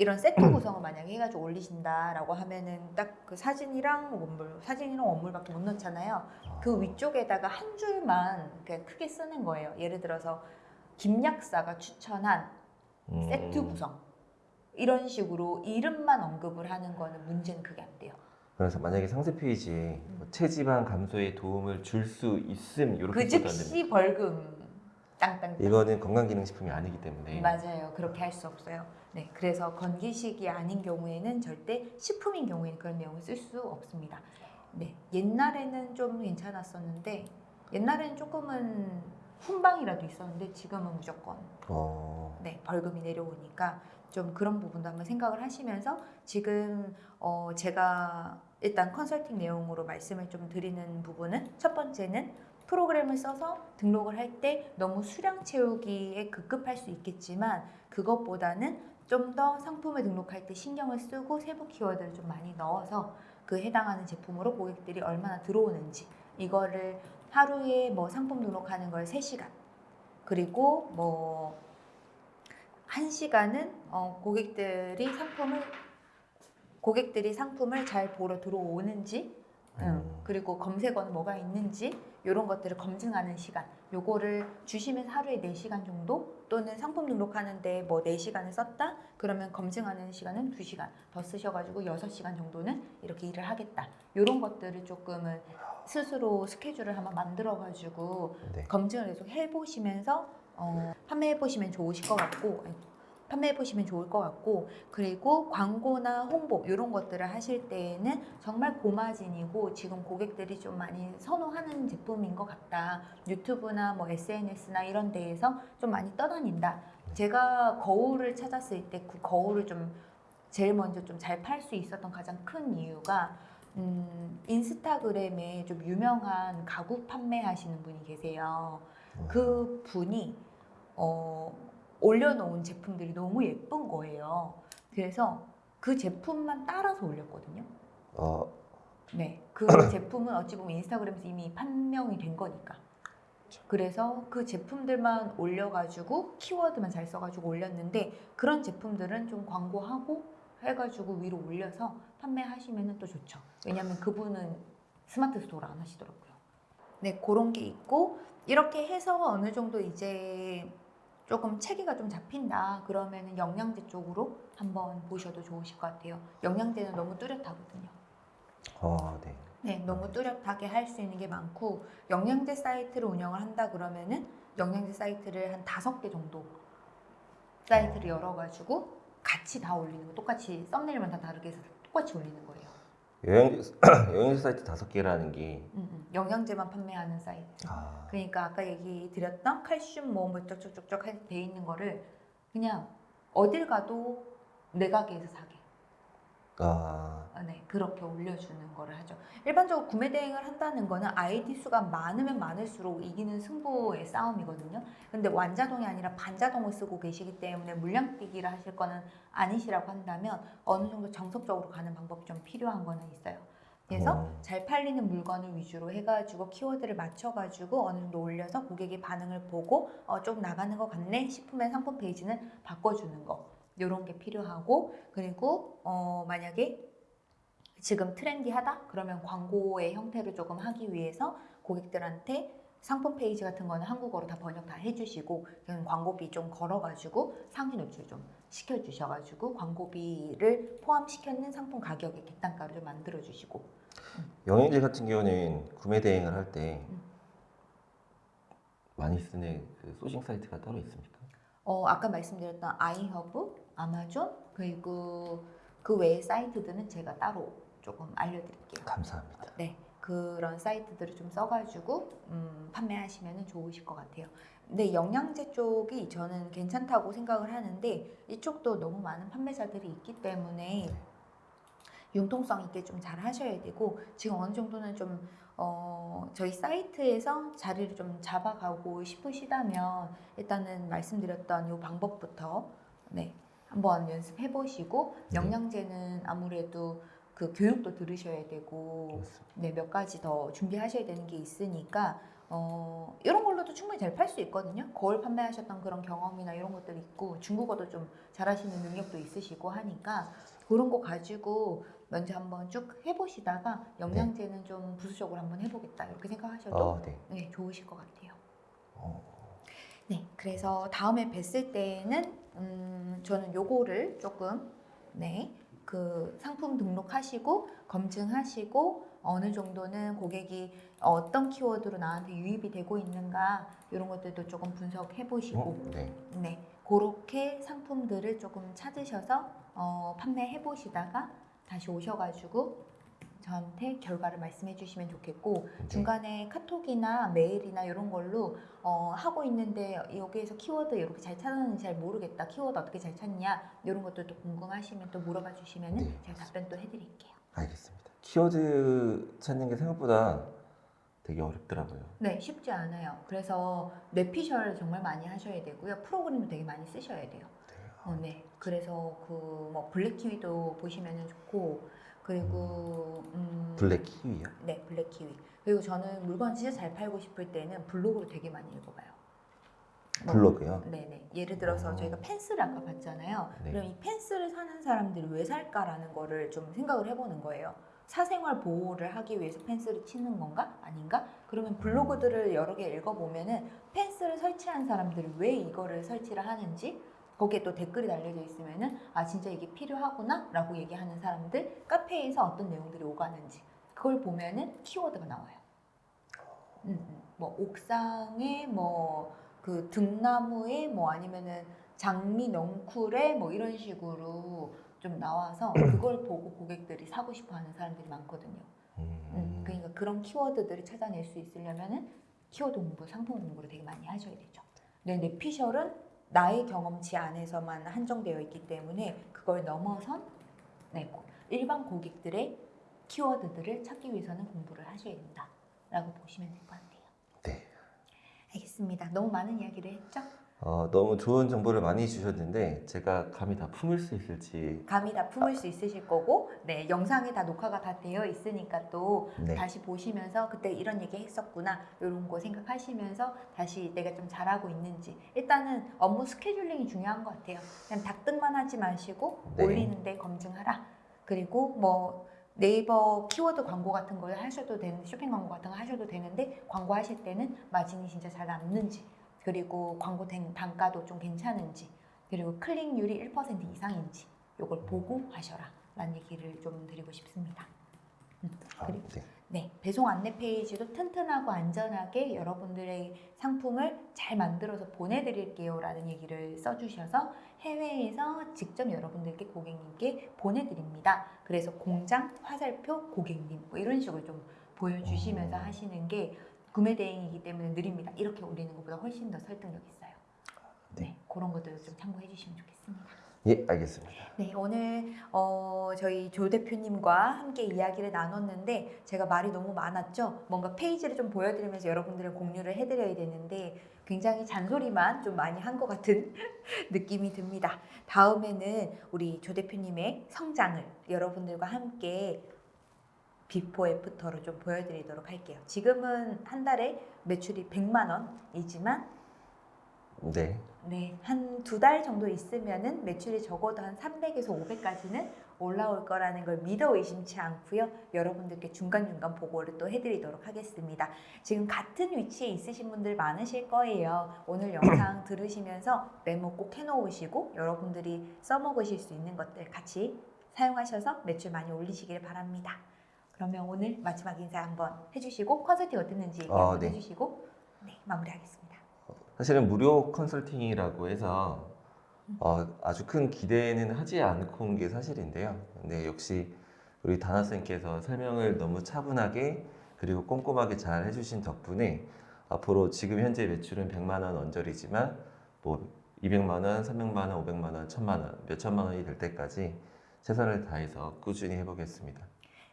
이런 세트 구성을 만약에 해가지고 올리신다라고 하면은 딱 그 사진이랑 원물, 사진이랑 원물밖에 못 넣잖아요. 그 위쪽에다가 한 줄만 그냥 크게 쓰는 거예요. 예를 들어서 김약사가 추천한 음, 세트 구성 이런 식으로 이름만 언급을 하는 거는 문제는 그게 안 돼요. 그래서 만약에 상세 페이지에 뭐 체지방 감소에 도움을 줄 수 있음 이렇게 그. 즉시 벌금 땅땅. 이거는 건강기능식품이 아니기 때문에 맞아요. 그렇게 할 수 없어요. 네, 그래서 건기식이 아닌 경우에는 절대 식품인 경우에는 그런 내용을 쓸 수 없습니다. 네, 옛날에는 좀 괜찮았었는데 옛날에는 조금은 훈방이라도 있었는데 지금은 무조건 어, 네, 벌금이 내려오니까 좀 그런 부분도 한번 생각을 하시면서 지금 어 제가 일단 컨설팅 내용으로 말씀을 좀 드리는 부분은 첫 번째는 프로그램을 써서 등록을 할 때 너무 수량 채우기에 급급할 수 있겠지만 그것보다는 좀 더 상품을 등록할 때 신경을 쓰고 세부 키워드를 좀 많이 넣어서 그 해당하는 제품으로 고객들이 얼마나 들어오는지 이거를 하루에 뭐 상품 등록하는 걸 3시간. 그리고 뭐한 시간은 어, 고객들이 상품을 고객들이 상품을 잘 보러 들어오는지 음, 음. 그리고 검색어는 뭐가 있는지 이런 것들을 검증하는 시간. 요거를 주시면 하루에 4시간 정도 또는 상품 등록하는데 뭐 4시간을 썼다? 그러면 검증하는 시간은 2시간. 더 쓰셔가지고 6시간 정도는 이렇게 일을 하겠다. 이런 것들을 조금은 스스로 스케줄을 한번 만들어가지고 네. 검증을 계속 해보시면서 어, 판매해보시면 좋으실 것 같고 판매해 보시면 좋을 것 같고 그리고 광고나 홍보 이런 것들을 하실 때에는 정말 고마진이고 지금 고객들이 좀 많이 선호하는 제품인 것 같다. 유튜브나 뭐 SNS나 이런 데에서 좀 많이 떠다닌다. 제가 거울을 찾았을 때 그 거울을 좀 제일 먼저 좀 잘 팔 수 있었던 가장 큰 이유가 음, 인스타그램에 좀 유명한 가구 판매하시는 분이 계세요. 그 분이 어, 올려놓은 제품들이 너무 예쁜 거예요. 그래서 그 제품만 따라서 올렸거든요. 어, 네, 그 제품은 어찌 보면 인스타그램에서 이미 판명이 된 거니까. 그래서 그 제품들만 올려가지고 키워드만 잘 써가지고 올렸는데 그런 제품들은 좀 광고하고 해가지고 위로 올려서 판매하시면 또 좋죠. 왜냐하면 그분은 스마트 스토어를 안 하시더라고요. 네, 그런 게 있고 이렇게 해서 어느 정도 이제 조금 체계가 좀 잡힌다 그러면은 영양제 쪽으로 한번 보셔도 좋으실 것 같아요. 영양제는 너무 뚜렷하거든요. 어, 네. 네, 너무 뚜렷하게 할 수 있는 게 많고 영양제 사이트를 운영을 한다 그러면은 영양제 사이트를 한 다섯 개 정도 사이트를 열어가지고 같이 다 올리는 거 똑같이 썸네일만 다 다르게 해서 똑같이 올리는 거예요. 영양제, 영양제 사이트 다섯 개라는 게 음, 음. 영양제만 판매하는 사이트. 아, 그러니까 아까 얘기 드렸던 칼슘 뭐뭐 쪽쪽쪽쪽 돼 있는 거를 그냥 어딜 가도 내 가게에서 사게. 아, 아, 네, 그렇게 올려주는 거를 하죠. 일반적으로 구매 대행을 한다는 거는 아이디 수가 많으면 많을수록 이기는 승부의 싸움이거든요. 근데 완자동이 아니라 반자동을 쓰고 계시기 때문에 물량 뛰기를 하실 거는 아니시라고 한다면 어느 정도 정석적으로 가는 방법이 좀 필요한 거는 있어요. 그래서 음. 잘 팔리는 물건을 위주로 해가지고 키워드를 맞춰가지고 어느 정도 올려서 고객의 반응을 보고 어, 좀 나가는 것 같네 싶으면 상품 페이지는 바꿔주는 거 이런 게 필요하고 그리고 어, 만약에 지금 트렌디하다 그러면 광고의 형태를 조금 하기 위해서 고객들한테 상품 페이지 같은 거는 한국어로 다 번역 다 해주시고 광고비 좀 걸어가지고 상위 노출 좀 시켜주셔가지고 광고비를 포함시켰는 상품 가격의 객단가를 좀 만들어주시고 영양제 같은 경우는 구매 대행을 할때 음. 많이 쓰는 그 sourcing 사이트가 따로 있습니까? 어, 아까 말씀드렸던 아이허브, 아마존 그리고 그 외의 사이트들은 제가 따로 조금 알려드릴게요. 감사합니다. 네, 그런 사이트들을 좀 써가지고 음, 판매하시면 좋으실 것 같아요. 근데 영양제 쪽이 저는 괜찮다고 생각을 하는데 이쪽도 너무 많은 판매자들이 있기 때문에 융통성 있게 좀 잘 하셔야 되고 지금 어느 정도는 좀 어, 저희 사이트에서 자리를 좀 잡아가고 싶으시다면 일단은 말씀드렸던 이 방법부터 네 한번 연습해 보시고 네. 영양제는 아무래도 그 교육도 들으셔야 되고. 네, 몇 가지 더 준비하셔야 되는 게 있으니까 어, 이런 걸로도 충분히 잘 팔 수 있거든요. 거울 판매하셨던 그런 경험이나 이런 것들이 있고 중국어도 좀 잘하시는 능력도 있으시고 하니까 그런 거 가지고 먼저 한번 쭉 해보시다가 영양제는 좀 부수적으로 한번 해보겠다 이렇게 생각하셔도 어, 네. 네, 좋으실 것 같아요. 어, 네, 그래서 다음에 뵀을 때는 음, 저는 요거를 조금 네, 그 상품 등록하시고 검증하시고 어느 정도는 고객이 어떤 키워드로 나한테 유입이 되고 있는가 이런 것들도 조금 분석해 보시고 어? 네. 네, 그렇게 상품들을 조금 찾으셔서 어, 판매해 보시다가 다시 오셔가지고 저한테 결과를 말씀해 주시면 좋겠고 네. 중간에 카톡이나 메일이나 이런 걸로 어, 하고 있는데 여기에서 키워드 이렇게 잘 찾았는지 잘 모르겠다 키워드 어떻게 잘 찾냐 이런 것들도 궁금하시면 또 물어봐 주시면 은 네, 제가 답변 또 해드릴게요. 알겠습니다. 키워드 찾는 게 생각보다 되게 어렵더라고요. 네, 쉽지 않아요. 그래서 뇌피셜 정말 많이 하셔야 되고요. 프로그램도 되게 많이 쓰셔야 돼요. 어, 네. 그래서 그 뭐 블랙 키위도 보시면 좋고 그리고 음, 블랙 키위요? 네, 블랙 키위. 그리고 저는 물건 진짜 잘 팔고 싶을 때는 블로그를 되게 많이 읽어봐요. 뭐, 블로그요? 네네. 예를 들어서 어. 저희가 펜스를 아까 봤잖아요. 네. 그럼 이 펜스를 사는 사람들이 왜 살까라는 거를 좀 생각을 해보는 거예요. 사생활 보호를 하기 위해서 펜스를 치는 건가? 아닌가? 그러면 블로그들을 여러 개 읽어보면은 펜스를 설치한 사람들이 왜 이거를 설치를 하는지 거기에 또 댓글이 달려져 있으면은 아 진짜 이게 필요하구나 라고 얘기하는 사람들 카페에서 어떤 내용들이 오가는지 그걸 보면은 키워드가 나와요. 음, 음. 뭐 옥상에 뭐 그 등나무에 뭐 아니면은 장미 넝쿨에 뭐 이런 식으로 좀 나와서 그걸 보고 고객들이 사고 싶어 하는 사람들이 많거든요. 음, 음, 그러니까 그런 키워드들을 찾아낼 수 있으려면은 키워드 공부, 상품 공부를 되게 많이 하셔야 되죠. 근데 뇌피셜은 나의 경험치 안에서만 한정되어 있기 때문에 그걸 넘어선 네, 고- 일반 고객들의 키워드들을 찾기 위해서는 공부를 하셔야 된다라고 보시면 될 것 같아요. 네. 알겠습니다. 너무 많은 이야기를 했죠? 어, 너무 좋은 정보를 많이 주셨는데 제가 감히 다 품을 수 있을지 감이 다 품을 수 있으실 거고, 네 영상에 다 녹화가 다 되어 있으니까 또 네. 다시 보시면서 그때 이런 얘기 했었구나 이런 거 생각하시면서 다시 내가 좀 잘하고 있는지 일단은 업무 스케줄링이 중요한 것 같아요. 그냥 닥득만 하지 마시고 네. 올리는데 검증하라. 그리고 뭐 네이버 키워드 광고 같은 걸 하셔도 되는 쇼핑 광고 같은 거 하셔도 되는데 광고 하실 때는 마진이 진짜 잘 남는지 그리고 광고 된 단가도 좀 괜찮은지 그리고 클릭률이 1% 이상인지 이걸 보고 하셔라 라는 얘기를 좀 드리고 싶습니다. 음, 아, 그리고 네. 네, 배송 안내 페이지도 튼튼하고 안전하게 여러분들의 상품을 잘 만들어서 보내드릴게요 라는 얘기를 써주셔서 해외에서 직접 여러분들께 고객님께 보내드립니다. 그래서 공장, 화살표, 고객님 뭐 이런 식으로 좀 보여주시면서 음. 하시는 게 구매 대행이기 때문에 느립니다. 이렇게 올리는 것보다 훨씬 더 설득력 있어요. 네. 네, 그런 것들을 좀 참고해 주시면 좋겠습니다. 예, 알겠습니다. 네, 오늘 어, 저희 조 대표님과 함께 이야기를 나눴는데 제가 말이 너무 많았죠. 뭔가 페이지를 좀 보여드리면서 여러분들의 공유를 해드려야 되는데 굉장히 잔소리만 좀 많이 한 것 같은 느낌이 듭니다. 다음에는 우리 조 대표님의 성장을 여러분들과 함께 before after로 좀 보여드리도록 할게요. 지금은 한 달에 매출이 100만 원이지만 네. 네, 한 두 달 정도 있으면은 매출이 적어도 한 300에서 500까지는 올라올 거라는 걸 믿어 의심치 않고요. 여러분들께 중간중간 보고를 또 해드리도록 하겠습니다. 지금 같은 위치에 있으신 분들 많으실 거예요. 오늘 영상 들으시면서 메모 꼭 해놓으시고 여러분들이 써먹으실 수 있는 것들 같이 사용하셔서 매출 많이 올리시길 바랍니다. 그러면 오늘 마지막 인사 한번 해주시고 컨설팅 어땠는지 얘기 아, 한번 네. 해주시고 네, 마무리하겠습니다. 사실은 무료 컨설팅이라고 해서 어, 아주 큰 기대는 하지 않고 온 게 사실인데요. 근데 역시 우리 다나 쌤께서 설명을 너무 차분하게 그리고 꼼꼼하게 잘 해주신 덕분에 앞으로 지금 현재 매출은 100만 원 언저리지만 뭐 200만 원, 300만 원, 500만 원, 1000만 원, 몇 천만 원이 될 때까지 최선을 다해서 꾸준히 해보겠습니다.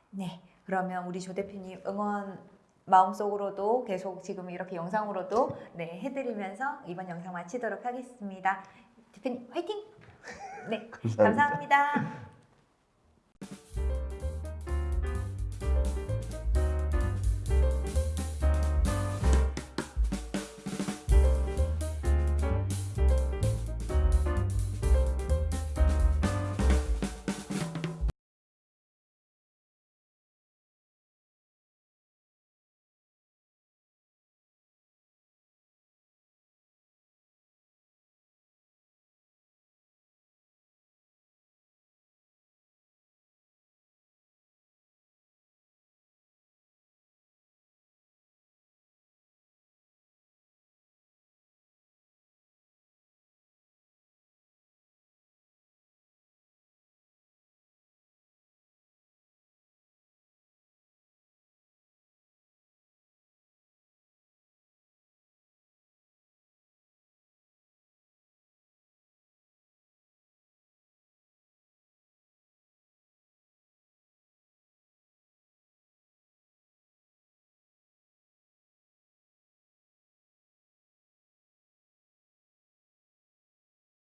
네, 그러면 우리 조 대표님 응원 마음속으로도 계속 지금 이렇게 영상으로도 네 해드리면서 이번 영상 마치도록 하겠습니다. 대표님 화이팅! 네, 감사합니다.